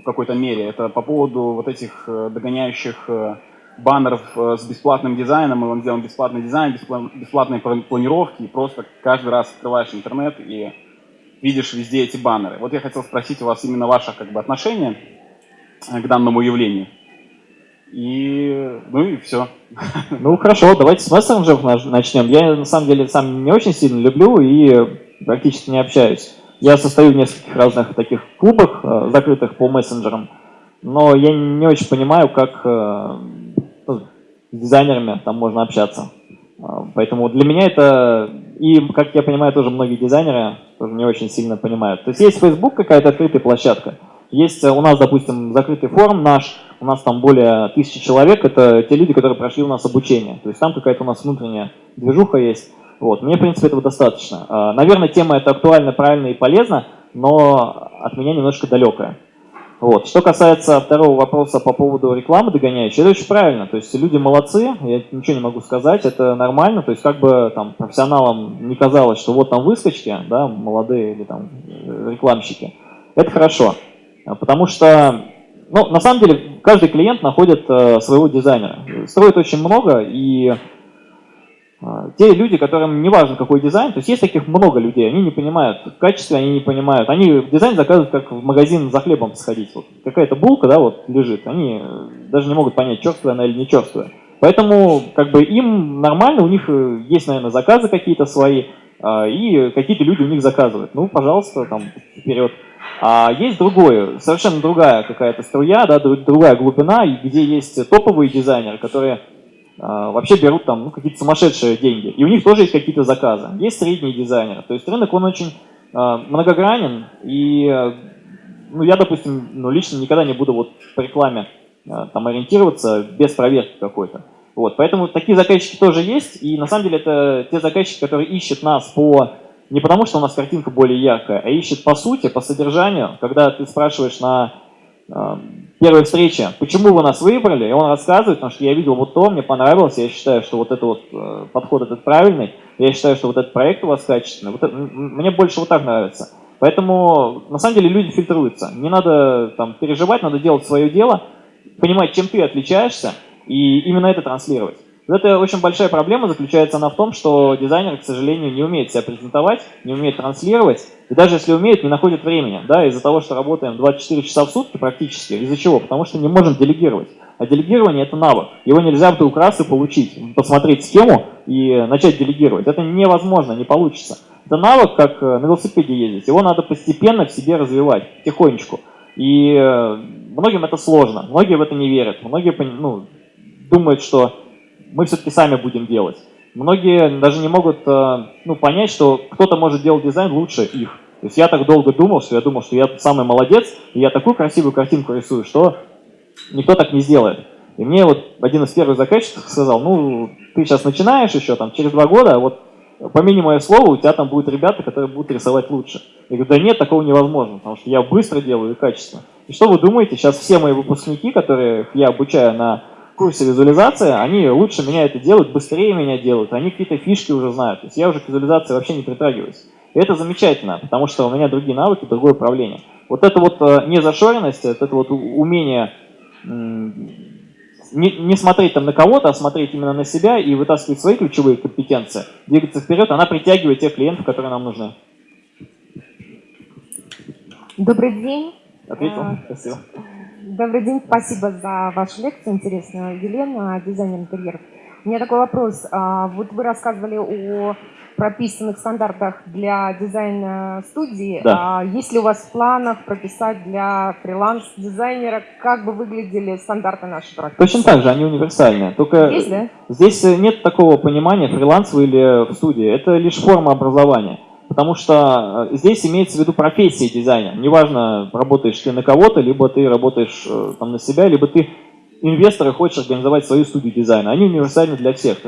в какой-то мере. Это по поводу вот этих э, догоняющих э, баннеров э, с бесплатным дизайном, мы вам сделаем бесплатный дизайн, бесплатные планировки, и просто каждый раз открываешь интернет и видишь везде эти баннеры. Вот я хотел спросить у вас именно ваше как бы, отношение к данному явлению. И, ну и все. Ну хорошо, давайте с мессенджеров начнем. Я на самом деле сам не очень сильно люблю и практически не общаюсь. Я состою в нескольких разных таких клубах, э, закрытых по мессенджерам, но я не очень понимаю, как э, ну, с дизайнерами там можно общаться. Э, поэтому для меня это, и как я понимаю, тоже многие дизайнеры тоже не очень сильно понимают. То есть есть Facebook какая-то открытая площадка, есть э, у нас, допустим, закрытый форум наш, у нас там более тысячи человек, это те люди, которые прошли у нас обучение. То есть там какая-то у нас внутренняя движуха есть. Вот. Мне, в принципе, этого достаточно. А, наверное, тема эта актуальна, правильна и полезна, но от меня немножко далекая. Вот. Что касается второго вопроса по поводу рекламы догоняющей, это очень правильно. То есть люди молодцы, я ничего не могу сказать, это нормально. То есть как бы там профессионалам не казалось, что вот там выскочки, да, молодые или там э, рекламщики, это хорошо. А, потому что, ну, на самом деле, каждый клиент находит э, своего дизайнера. Строит очень много, и э, те люди, которым не важно какой дизайн, то есть есть таких много людей, они не понимают качество, они не понимают. Они дизайн заказывают, как в магазин за хлебом сходить. Вот какая-то булка, да, вот лежит, они э, даже не могут понять, черствая она или не черствая. Поэтому, как бы, им нормально, у них э, есть, наверное, заказы какие-то свои, э, и какие-то люди у них заказывают. Ну, пожалуйста, там, вперед. А есть другое, совершенно другая какая-то струя, да, другая глубина, где есть топовые дизайнеры, которые а, вообще берут там ну, какие-то сумасшедшие деньги. И у них тоже есть какие-то заказы. Есть средние дизайнеры. То есть рынок, он очень э, многогранен. И ну, я, допустим, ну, лично никогда не буду вот по рекламе э, там ориентироваться без проверки какой-то. Вот, поэтому такие заказчики тоже есть. И на самом деле это те заказчики, которые ищут нас по не потому, что у нас картинка более яркая, а ищет по сути, по содержанию. Когда ты спрашиваешь на э, первой встрече, почему вы нас выбрали, и он рассказывает, потому что я видел вот то, мне понравилось, я считаю, что вот этот вот э, подход этот правильный, я считаю, что вот этот проект у вас качественный. Вот это, мне больше вот так нравится. Поэтому, на самом деле, люди фильтруются. Не надо там переживать, надо делать свое дело, понимать, чем ты отличаешься, и именно это транслировать. Это очень большая проблема, заключается она в том, что дизайнер, к сожалению, не умеет себя презентовать, не умеет транслировать, и даже если умеет, не находит времени, да, из-за того, что работаем 24 часа в сутки практически. Из-за чего? Потому что не можем делегировать. А делегирование – это навык. Его нельзя вдруг раз и получить, посмотреть схему и начать делегировать. Это невозможно, не получится. Это навык, как э, на велосипеде ездить. Его надо постепенно в себе развивать, потихонечку. И э, многим это сложно, многие в это не верят, многие ну, думают, что мы все-таки сами будем делать. Многие даже не могут э, ну, понять, что кто-то может делать дизайн лучше их. То есть я так долго думал, что я думал, что я самый молодец, и я такую красивую картинку рисую, что никто так не сделает. И мне вот один из первых заказчиков сказал, ну, ты сейчас начинаешь еще, там, через два года, вот помяни мое слово, у тебя там будут ребята, которые будут рисовать лучше. Я говорю, да нет, такого невозможно, потому что я быстро делаю и качественно. И что вы думаете, сейчас все мои выпускники, которые я обучаю на курсе визуализации, они лучше меня это делают, быстрее меня делают, они какие-то фишки уже знают. То есть я уже к визуализации вообще не притрагиваюсь. И это замечательно, потому что у меня другие навыки, другое управление. Вот это вот э, незашоренность, это вот умение не, не смотреть там на кого-то, а смотреть именно на себя и вытаскивать свои ключевые компетенции, двигаться вперед, она притягивает тех клиентов, которые нам нужны. Добрый день. Ответил? А, Спасибо. Добрый день, спасибо за вашу лекцию интересную. Елена, дизайнер интерьеров. У меня такой вопрос. А, вот вы рассказывали о прописанных стандартах для дизайн-студии. Да. А есть ли у вас в планах прописать для фриланс-дизайнера, как бы выглядели стандарты нашей практики? Точно так же, они универсальные. Только есть, да? здесь нет такого понимания фриланса или в студии. Это лишь форма образования. Потому что э, здесь имеется в виду профессия дизайнера. Неважно, работаешь ты на кого-то, либо ты работаешь э, там, на себя, либо ты инвестор и хочешь организовать свою студию дизайна. Они универсальны для всех.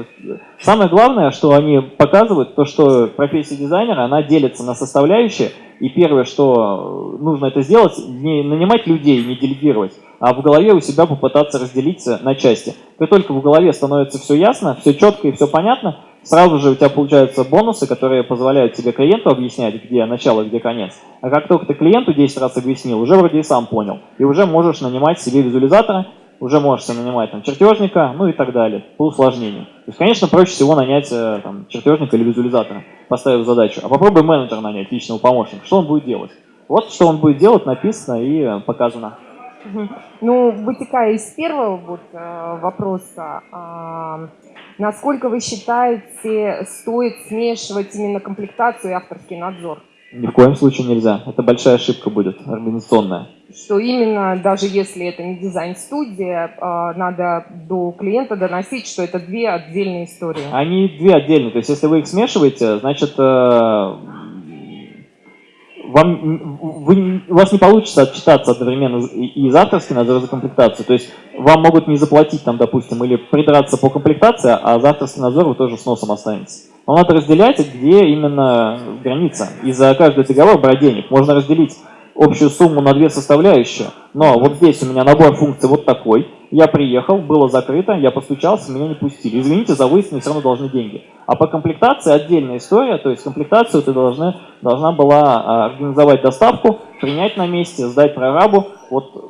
Самое главное, что они показывают, то, что профессия дизайнера, она делится на составляющие. И первое, что э, нужно это сделать, не нанимать людей, не делегировать, а в голове у себя попытаться разделиться на части. Как только в голове становится все ясно, все четко и все понятно, сразу же у тебя получаются бонусы, которые позволяют тебе клиенту объяснять, где начало, где конец. А как только ты клиенту 10 раз объяснил, уже вроде и сам понял. И уже можешь нанимать себе визуализатора, уже можешь нанимать там, чертежника, ну и так далее, по усложнению. То есть, конечно, проще всего нанять э, там, чертежника или визуализатора, поставив задачу. А попробуй менеджера нанять, личного помощника. Что он будет делать? Вот что он будет делать, написано и э, показано. Ну, вытекая из первого вот, э, вопроса, насколько вы считаете, стоит смешивать именно комплектацию и авторский надзор? Ни в коем случае нельзя. Это большая ошибка будет, организационная. Что именно, даже если это не дизайн-студия, а, надо до клиента доносить, что это две отдельные истории. Они две отдельные. То есть, если вы их смешиваете, значит, э, вам, вы, у вас не получится отчитаться одновременно и за авторский надзор, за комплектацию. То есть вам могут не заплатить, там, допустим, или придраться по комплектации, а за авторский надзор вы тоже с носом останетесь. Но надо разделять, где именно граница. И за каждый договор брать денег. Можно разделить общую сумму на две составляющие, но вот здесь у меня набор функций вот такой, я приехал, было закрыто, я постучался, меня не пустили. Извините, за выезд мне все равно должны деньги. А по комплектации отдельная история, то есть комплектацию ты должна, должна была а, организовать доставку, принять на месте, сдать прорабу. Вот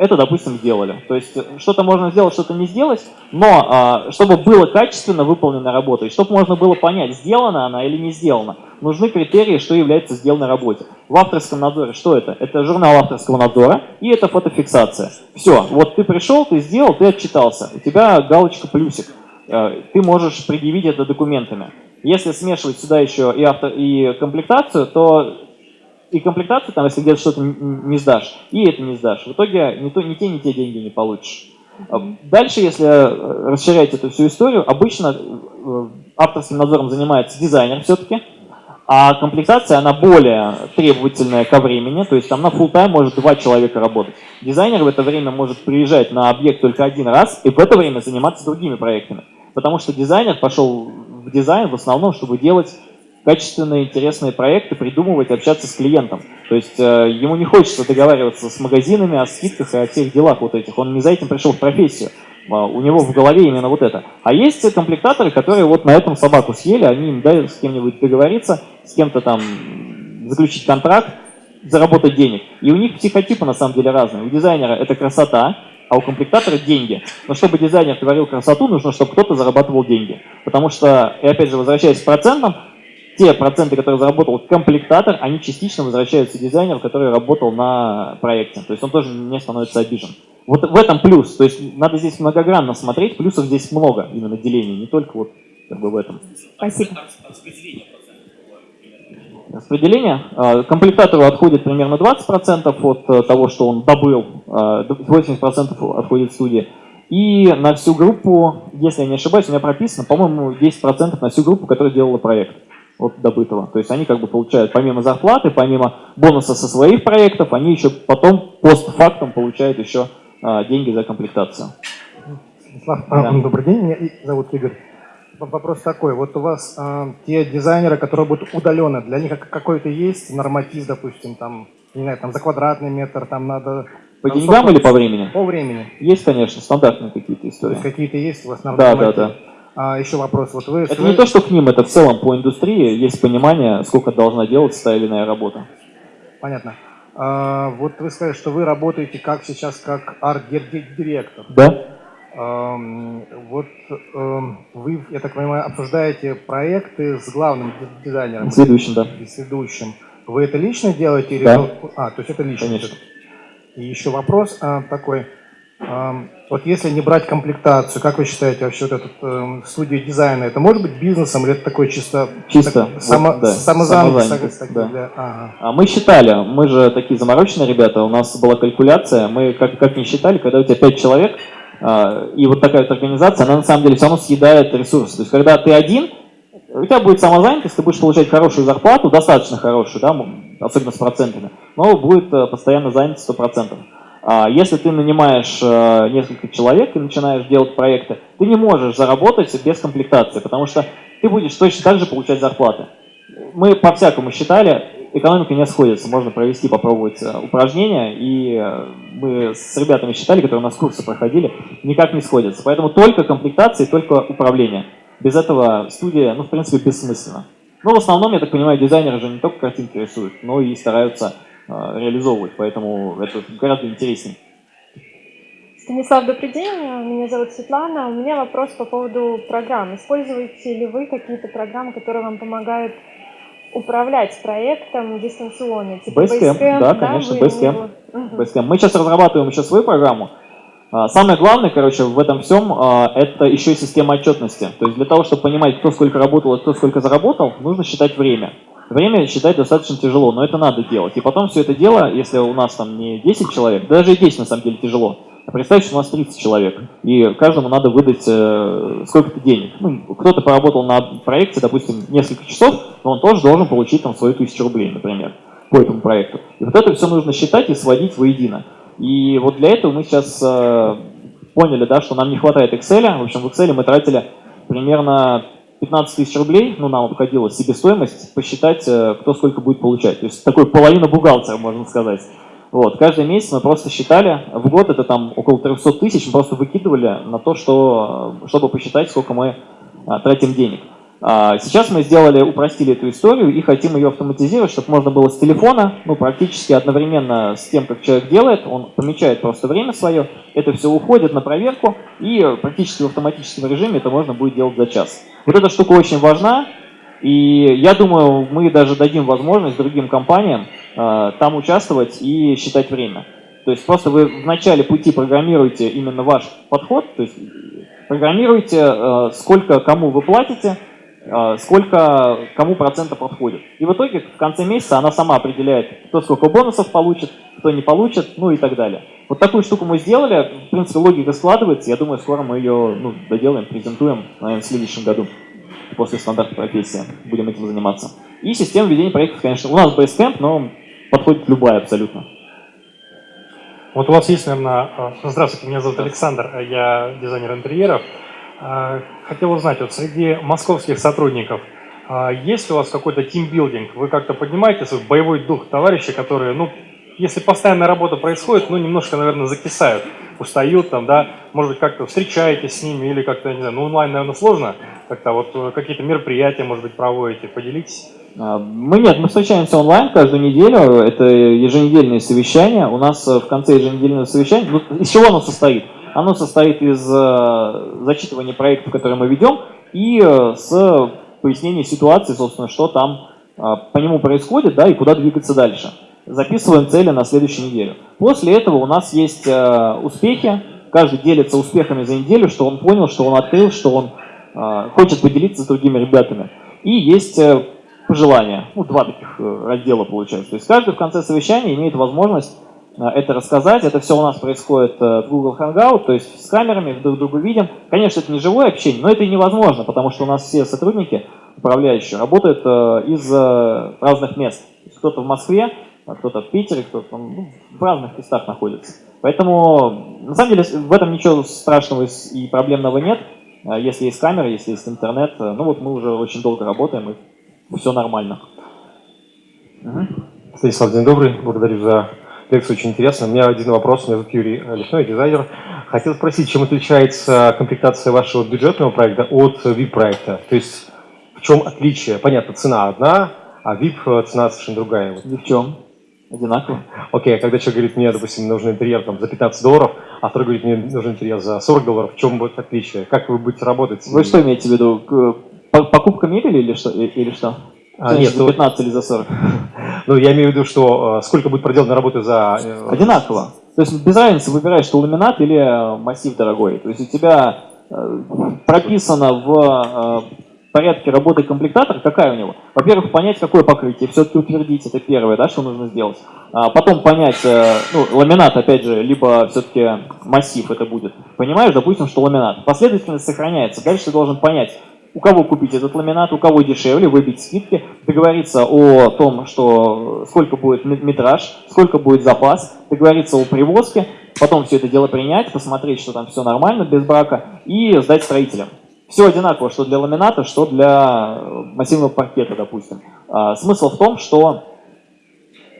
это, допустим, сделали. То есть что-то можно сделать, что-то не сделать, но а, чтобы было качественно выполнена работа, и чтобы можно было понять, сделана она или не сделана, нужны критерии, что является сделанной работе. В авторском надзоре что это? Это журнал авторского надзора и это фотофиксация. Все, вот ты пришел, ты сделал, ты отчитался, у тебя галочка плюсик. Э, ты можешь предъявить это документами. Если смешивать сюда еще и, авто, и комплектацию, то и комплектацию, там, если где-то что-то не сдашь, и это не сдашь. В итоге ни, то, ни те, ни те деньги не получишь. Дальше, если расширять эту всю историю, обычно авторским надзором занимается дизайнер все-таки, а комплектация, она более требовательная ко времени, то есть там на full time может два человека работать. Дизайнер в это время может приезжать на объект только один раз и в это время заниматься другими проектами. Потому что дизайнер пошел в дизайн в основном, чтобы делать качественные, интересные проекты, придумывать, общаться с клиентом. То есть э, ему не хочется договариваться с магазинами о скидках и о всех делах вот этих. Он не за этим пришел в профессию. А, у него в голове именно вот это. А есть комплектаторы, которые вот на этом собаку съели, они им дают с кем-нибудь договориться, с кем-то там заключить контракт, заработать денег. И у них психотипы на самом деле разные. У дизайнера это красота, а у комплектатора деньги. Но чтобы дизайнер творил красоту, нужно, чтобы кто-то зарабатывал деньги. Потому что, и опять же, возвращаясь к процентам, те проценты, которые заработал комплектатор, они частично возвращаются дизайнеру, который работал на проекте. То есть он тоже не становится обижен. Вот в этом плюс. То есть надо здесь многогранно смотреть, плюсов здесь много именно деления, не только вот как бы в этом. Спасибо. Распределение. А, комплектатору отходит примерно 20% от э, того, что он добыл, 80% а, отходит студии. И на всю группу, если я не ошибаюсь, у меня прописано, по-моему, 10% на всю группу, которая делала проект от добытого. То есть они как бы получают помимо зарплаты, помимо бонуса со своих проектов, они еще потом постфактум получают еще а, деньги за комплектацию. Станислав, да. добрый день, меня зовут Игорь. Вопрос такой, вот у вас э, те дизайнеры, которые будут удалены, для них какой-то есть норматив, допустим, там, не знаю, там за квадратный метр, там надо... По там деньгам или по времени? По времени. Есть, конечно, стандартные какие-то истории. Какие-то есть у вас нормативы? Да, да, да. А, еще вопрос. Вот вы, это вы... не то, что к ним, это в целом по индустрии есть понимание, сколько должна делаться та или иная работа. Понятно. А, вот вы сказали, что вы работаете как сейчас как арт-директор. Да. А, вот вы, я так понимаю, обсуждаете проекты с главным дизайнером. С ведущим, да. С ведущим. Вы это лично делаете? Или да. А, то есть это лично. Конечно. И еще вопрос а, такой. Вот если не брать комплектацию, как вы считаете вообще вот этот э, студия дизайна, это может быть бизнесом или это такой чисто, чисто так, само, вот, да, самозанятость? самозанятость да. Для, ага. А мы считали, мы же такие замороченные ребята, у нас была калькуляция, мы как, как не считали, когда у тебя 5 человек, э, и вот такая вот организация, она на самом деле все равно съедает ресурсы. То есть когда ты один, у тебя будет самозанятость, ты будешь получать хорошую зарплату, достаточно хорошую, да, особенно с процентами, но будет э, постоянно занят 100%. А если ты нанимаешь э, несколько человек и начинаешь делать проекты, ты не можешь заработать без комплектации, потому что ты будешь точно так же получать зарплаты. Мы по-всякому считали, экономика не сходится. Можно провести, попробовать э, упражнения, и э, мы с ребятами считали, которые у нас курсы проходили, никак не сходятся. Поэтому только комплектации, только управление. Без этого студия, ну, в принципе, бессмысленно. Но в основном, я так понимаю, дизайнеры же не только картинки рисуют, но и стараются реализовывать, поэтому это гораздо интереснее. Станислав, добрый день, меня зовут Светлана. У меня вопрос по поводу программ. Используете ли вы какие-то программы, которые вам помогают управлять проектом дистанционно? Типа Basecamp, Basecamp да, конечно, да, Basecamp. Угу. Basecamp. Мы сейчас разрабатываем еще свою программу. А, самое главное, короче, в этом всем, а, это еще и система отчетности. То есть для того, чтобы понимать, кто сколько работал и кто сколько заработал, нужно считать время. Время считать достаточно тяжело, но это надо делать. И потом все это дело, если у нас там не 10 человек, даже и 10 на самом деле тяжело, а представьте, что у нас 30 человек, и каждому надо выдать э, сколько-то денег. Ну, кто-то поработал на проекте, допустим, несколько часов, но он тоже должен получить там свою тысячу рублей, например, по этому проекту. И вот это все нужно считать и сводить воедино. И вот для этого мы сейчас э, поняли, да, что нам не хватает Excel. В общем, в Excel мы тратили примерно 15 тысяч рублей, ну, нам обходилась себестоимость, посчитать, э, кто сколько будет получать. То есть такой половина бухгалтера, можно сказать. Вот, каждый месяц мы просто считали, в год это там около 300 тысяч, мы просто выкидывали на то, что, чтобы посчитать, сколько мы а, тратим денег. А, сейчас мы сделали, упростили эту историю и хотим ее автоматизировать, чтобы можно было с телефона, ну, практически одновременно с тем, как человек делает, он помечает просто время свое, это все уходит на проверку, и практически в автоматическом режиме это можно будет делать за час. Вот эта штука очень важна, и я думаю, мы даже дадим возможность другим компаниям э, там участвовать и считать время. То есть просто вы в начале пути программируете именно ваш подход, то есть программируете, э, сколько кому вы платите, сколько кому процентов подходит. И в итоге в конце месяца она сама определяет, кто сколько бонусов получит, кто не получит, ну и так далее. Вот такую штуку мы сделали, в принципе логика складывается, я думаю, скоро мы ее ну, доделаем, презентуем, наверное, в следующем году, после стандарта профессии, будем этим заниматься. И система ведения проектов, конечно, у нас Basecamp, но подходит любая абсолютно. Вот у вас есть, наверное... А, здравствуйте, меня зовут Александр, я дизайнер интерьеров. А, хотел узнать, вот среди московских сотрудников а, есть у вас какой-то тимбилдинг? Вы как-то поднимаете свой боевой дух товарищей, которые, ну, если постоянная работа происходит, ну, немножко, наверное, закисают, устают там, да, может быть, как-то встречаетесь с ними или как-то, не знаю, ну, онлайн, наверное, сложно, как-то вот э, какие-то мероприятия, может быть, проводите, поделитесь. А, мы нет, мы встречаемся онлайн каждую неделю, это еженедельные совещания. У нас э, в конце еженедельного совещания, ну, из чего оно состоит? Оно состоит из э, зачитывания проектов, которые мы ведем, и э, с пояснения ситуации, собственно, что там по нему происходит, да, и куда двигаться дальше. Записываем цели на следующую неделю. После этого у нас есть успехи, каждый делится успехами за неделю, что он понял, что он открыл, что он хочет поделиться с другими ребятами. И есть пожелания. Ну, два таких э, раздела получается. То есть каждый в конце совещания имеет возможность э, это рассказать. Это все у нас происходит э, в Google Hangout, то есть с камерами, друг друга видим. Конечно, это не живое общение, но это и невозможно, потому что у нас все сотрудники, управляющие, работают из разных мест. Кто-то в Москве, а кто-то в Питере, кто-то ну, в разных местах находится. Поэтому, на самом деле, в этом ничего страшного и проблемного нет. Если есть камера, если есть интернет, ну вот мы уже очень долго работаем, и все нормально. Угу. Станислав, день добрый, благодарю за лекцию, очень интересно. У меня один вопрос, меня зовут Юрий Лесной, дизайнер. Хотел спросить, чем отличается комплектация вашего бюджетного проекта от VIP-проекта? То есть в чем отличие? Понятно, цена одна, а VIP цена совершенно другая. Ни в чем. Одинаково. Окей, okay, а когда человек говорит, мне, допустим, нужен интерьер там, за 15 долларов, а второй говорит, мне нужен интерьер за 40 долларов, в чем будет отличие? Как вы будете работать? Вы что имеете в виду? Покупка мебели или что? Или что? А, нет, за 15 то... или за 40? Ну, я имею в виду, что э, сколько будет проделано работы за... Э, Одинаково. То есть без разницы выбираешь, что ламинат или э, массив дорогой. То есть у тебя прописано в порядке работы комплектатора, какая у него. Во-первых, понять, какое покрытие, все-таки утвердить, это первое, да, что нужно сделать. А потом понять, ну, ламинат, опять же, либо все-таки массив это будет. Понимаешь, допустим, что ламинат. Последовательность сохраняется. Дальше ты должен понять, у кого купить этот ламинат, у кого дешевле, выбить скидки, договориться о том, что сколько будет метраж, сколько будет запас, договориться о привозке, потом все это дело принять, посмотреть, что там все нормально, без брака, и сдать строителям. Все одинаково, что для ламината, что для массивного паркета, допустим. А, смысл в том, что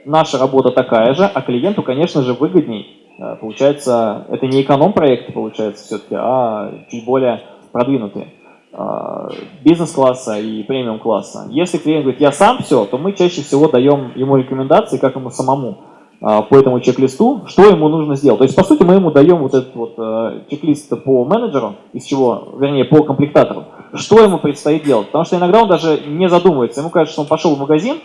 наша работа такая же, а клиенту, конечно же, выгодней. А, получается, это не эконом-проект, получается, все-таки, а чуть более продвинутые. А, бизнес-класса и премиум-класса. Если клиент говорит, я сам все, то мы чаще всего даем ему рекомендации, как ему самому а, по этому чек-листу, что ему нужно сделать. То есть, по сути, мы ему даем вот этот вот а, чек-лист по менеджеру, из чего, вернее, по комплектатору, что ему предстоит делать. Потому что иногда он даже не задумывается. Ему кажется, что он пошел в магазин,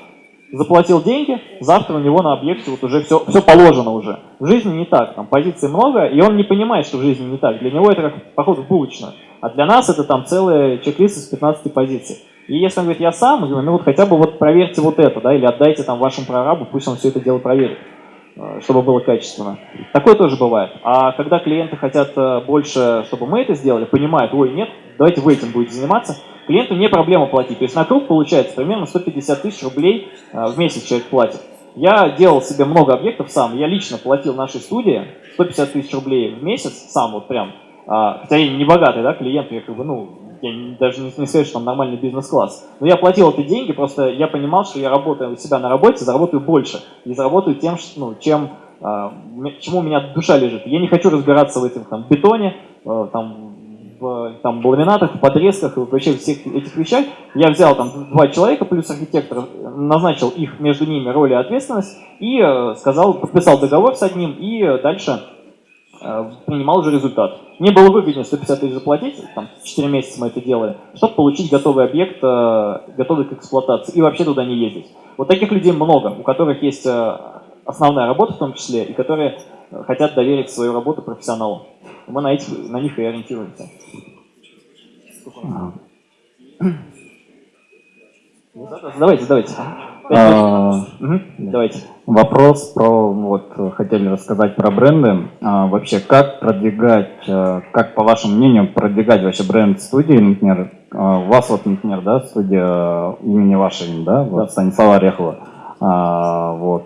заплатил деньги, завтра у него на объекте вот уже все, все положено уже. В жизни не так, там позиций много, и он не понимает, что в жизни не так. Для него это как поход в булочную. А для нас это там целый чек-лист из 15 позиций. И если он говорит, я сам, мы говорим, ну вот хотя бы вот проверьте вот это, да, или отдайте там вашему прорабу, пусть он все это дело проверит, э, чтобы было качественно. Такое тоже бывает. А когда клиенты хотят э, больше, чтобы мы это сделали, понимают, ой, нет, давайте вы этим будете заниматься, клиенту не проблема платить. То есть на круг получается примерно 150 тысяч рублей э, в месяц человек платит. Я делал себе много объектов сам, я лично платил нашей студии 150 тысяч рублей в месяц, сам вот прям, а, хотя я не богатый, да, клиент, я как бы, ну, я даже не, не скажу, что там нормальный бизнес-класс. Но я платил эти деньги, просто я понимал, что я работаю у себя на работе, заработаю больше. И заработаю тем, что, ну, чем, а, чему у меня душа лежит. Я не хочу разбираться в этом там, бетоне, а, там, в там, ламинатах, в подрезках и вообще всех этих вещах. Я взял там два человека плюс архитектор, назначил их между ними роли и ответственность и э, сказал, подписал договор с одним и дальше принимал уже результат. Мне было выгоднее 150 тысяч заплатить, там, 4 месяца мы это делали, чтобы получить готовый объект, э, готовый к эксплуатации, и вообще туда не ездить. Вот таких людей много, у которых есть э, основная работа в том числе, и которые хотят доверить свою работу профессионалу. Мы на, этих, на них и ориентируемся. Давайте, давайте. А, Давайте. Вопрос про, вот, хотели рассказать про бренды. А, вообще, как продвигать, а, как, по вашему мнению, продвигать вообще бренд студии, например, а, у вас вот, например, да, студия имени вашей, да, вот, Станислава Орехова, А, вот,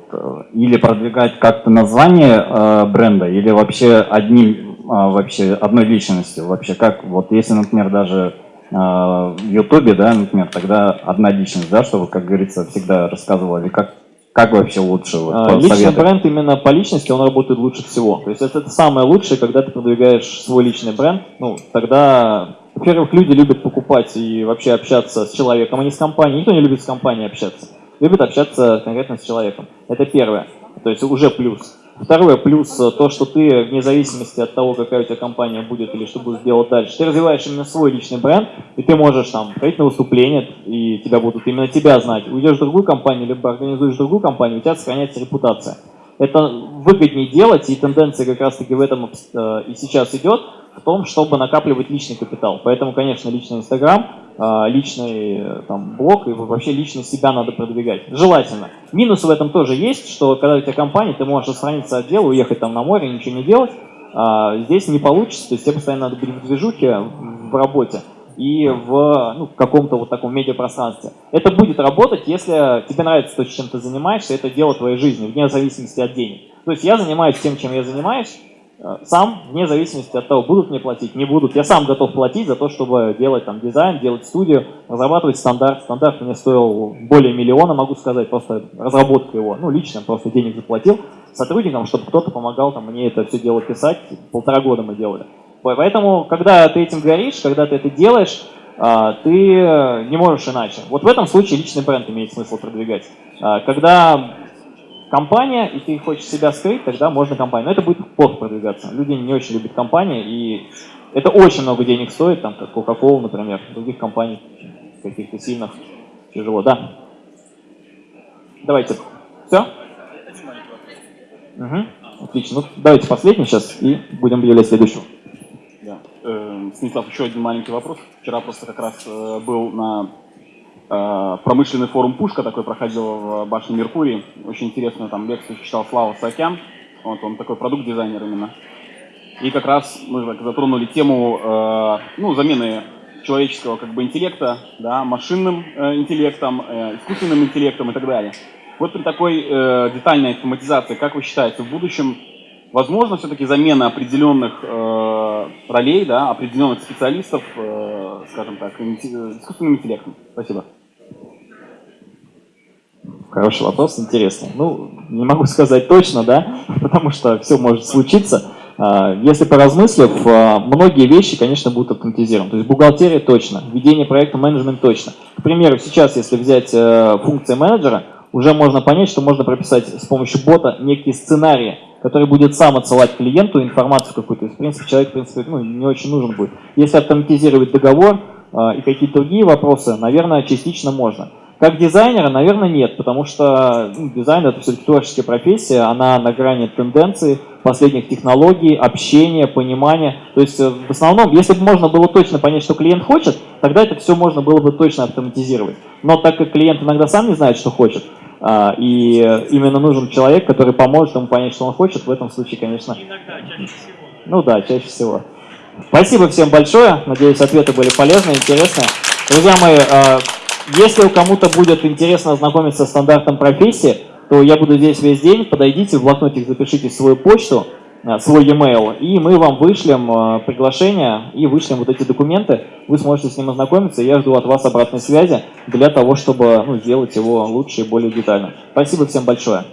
или продвигать как-то название а, бренда, или вообще одним, а, вообще одной личностью, вообще как, вот, если, например, даже в Ютубе, да, например, тогда одна личность, да, чтобы, как говорится, всегда рассказывали, как, как вообще лучше? Вот, А, Личный совету? бренд именно по личности, он работает лучше всего. То есть это, это самое лучшее, когда ты продвигаешь свой личный бренд. Ну, тогда, во-первых, люди любят покупать и вообще общаться с человеком, а не с компанией. Никто не любит с компанией общаться. Любит общаться конкретно с человеком. Это первое. То есть уже плюс. Второе, плюс э, то, что ты, вне зависимости от того, какая у тебя компания будет или что будешь делать дальше, ты развиваешь именно свой личный бренд, и ты можешь там ходить на выступление, и тебя будут именно тебя знать. Уйдешь в другую компанию, либо организуешь другую компанию, у тебя сохраняется репутация. Это выгоднее делать, и тенденция как раз-таки в этом э, и сейчас идет, в том, чтобы накапливать личный капитал. Поэтому, конечно, личный Инстаграм, э, личный э, там, блог и вообще лично себя надо продвигать. Желательно. Минус в этом тоже есть, что когда у тебя компания, ты можешь отстраниться от дела, уехать там на море, ничего не делать. А здесь не получится, то есть тебе постоянно надо быть в движухе, в работе и в ну, каком-то вот таком медиапространстве. Это будет работать, если тебе нравится то, чем ты занимаешься, это дело твоей жизни, вне зависимости от денег. То есть я занимаюсь тем, чем я занимаюсь, э, сам, вне зависимости от того, будут мне платить, не будут. Я сам готов платить за то, чтобы делать там дизайн, делать студию, разрабатывать стандарт. Стандарт мне стоил более миллиона, могу сказать, просто разработка его. Ну, лично просто денег заплатил сотрудникам, чтобы кто-то помогал там, мне это все дело писать. Полтора года мы делали. Поэтому, когда ты этим горишь, когда ты это делаешь, а, ты не можешь иначе. Вот в этом случае личный бренд имеет смысл продвигать. Когда компания, и ты хочешь себя скрыть, тогда можно компанию. Но это будет плохо продвигаться. Люди не очень любят компании, и это очень много денег стоит, там, как Coca-Cola, например, других компаний каких-то сильных. Тяжело, да. Давайте. Все? Угу. Отлично. Ну, давайте последний сейчас и будем объявлять следующего. Да. Э, Станислав, еще один маленький вопрос. Вчера просто как раз э, был на промышленный форум Пушка, такой проходил в башне Меркурий. Очень интересную там лекцию читал Слава Сакян. Вот он такой продукт-дизайнер именно. И как раз мы затронули тему э, ну, замены человеческого как бы интеллекта, да, машинным э, интеллектом, э, искусственным интеллектом и так далее. Вот при такой э, детальной автоматизации, как вы считаете, в будущем возможно все-таки замена определенных э, ролей, да, определенных специалистов, э, скажем так, искусственным интеллектом? Спасибо. Хороший вопрос, интересный. Ну, не могу сказать точно, да, потому что все может случиться. А, Если поразмыслив, а, многие вещи, конечно, будут автоматизированы. То есть бухгалтерия точно, ведение проекта, менеджмент точно. К примеру, сейчас, если взять э, функции менеджера, уже можно понять, что можно прописать с помощью бота некие сценарии, который будет сам отсылать клиенту информацию какую-то. В принципе, человек в принципе, ну, не очень нужен будет. Если автоматизировать договор а, и какие-то другие вопросы, наверное, частично можно. Как дизайнера, наверное, нет, потому что ну, дизайн это все-таки творческая профессия, она на грани тенденций, последних технологий, общения, понимания. То есть э, в основном, если бы можно было точно понять, что клиент хочет, тогда это все можно было бы точно автоматизировать. Но так как клиент иногда сам не знает, что хочет, а, и именно нужен человек, который поможет ему понять, что он хочет, в этом случае, конечно... Ну да, чаще всего. Спасибо всем большое. Надеюсь, ответы были полезны, интересны. Друзья мои, э, если у кому-то будет интересно ознакомиться с стандартом профессии, то я буду здесь весь день. Подойдите, в блокнотик запишите свою почту, э, свой e-mail, и мы вам вышлем э, приглашение и вышлем вот эти документы. Вы сможете с ним ознакомиться, я жду от вас обратной связи для того, чтобы ну, сделать его лучше и более детально. Спасибо всем большое.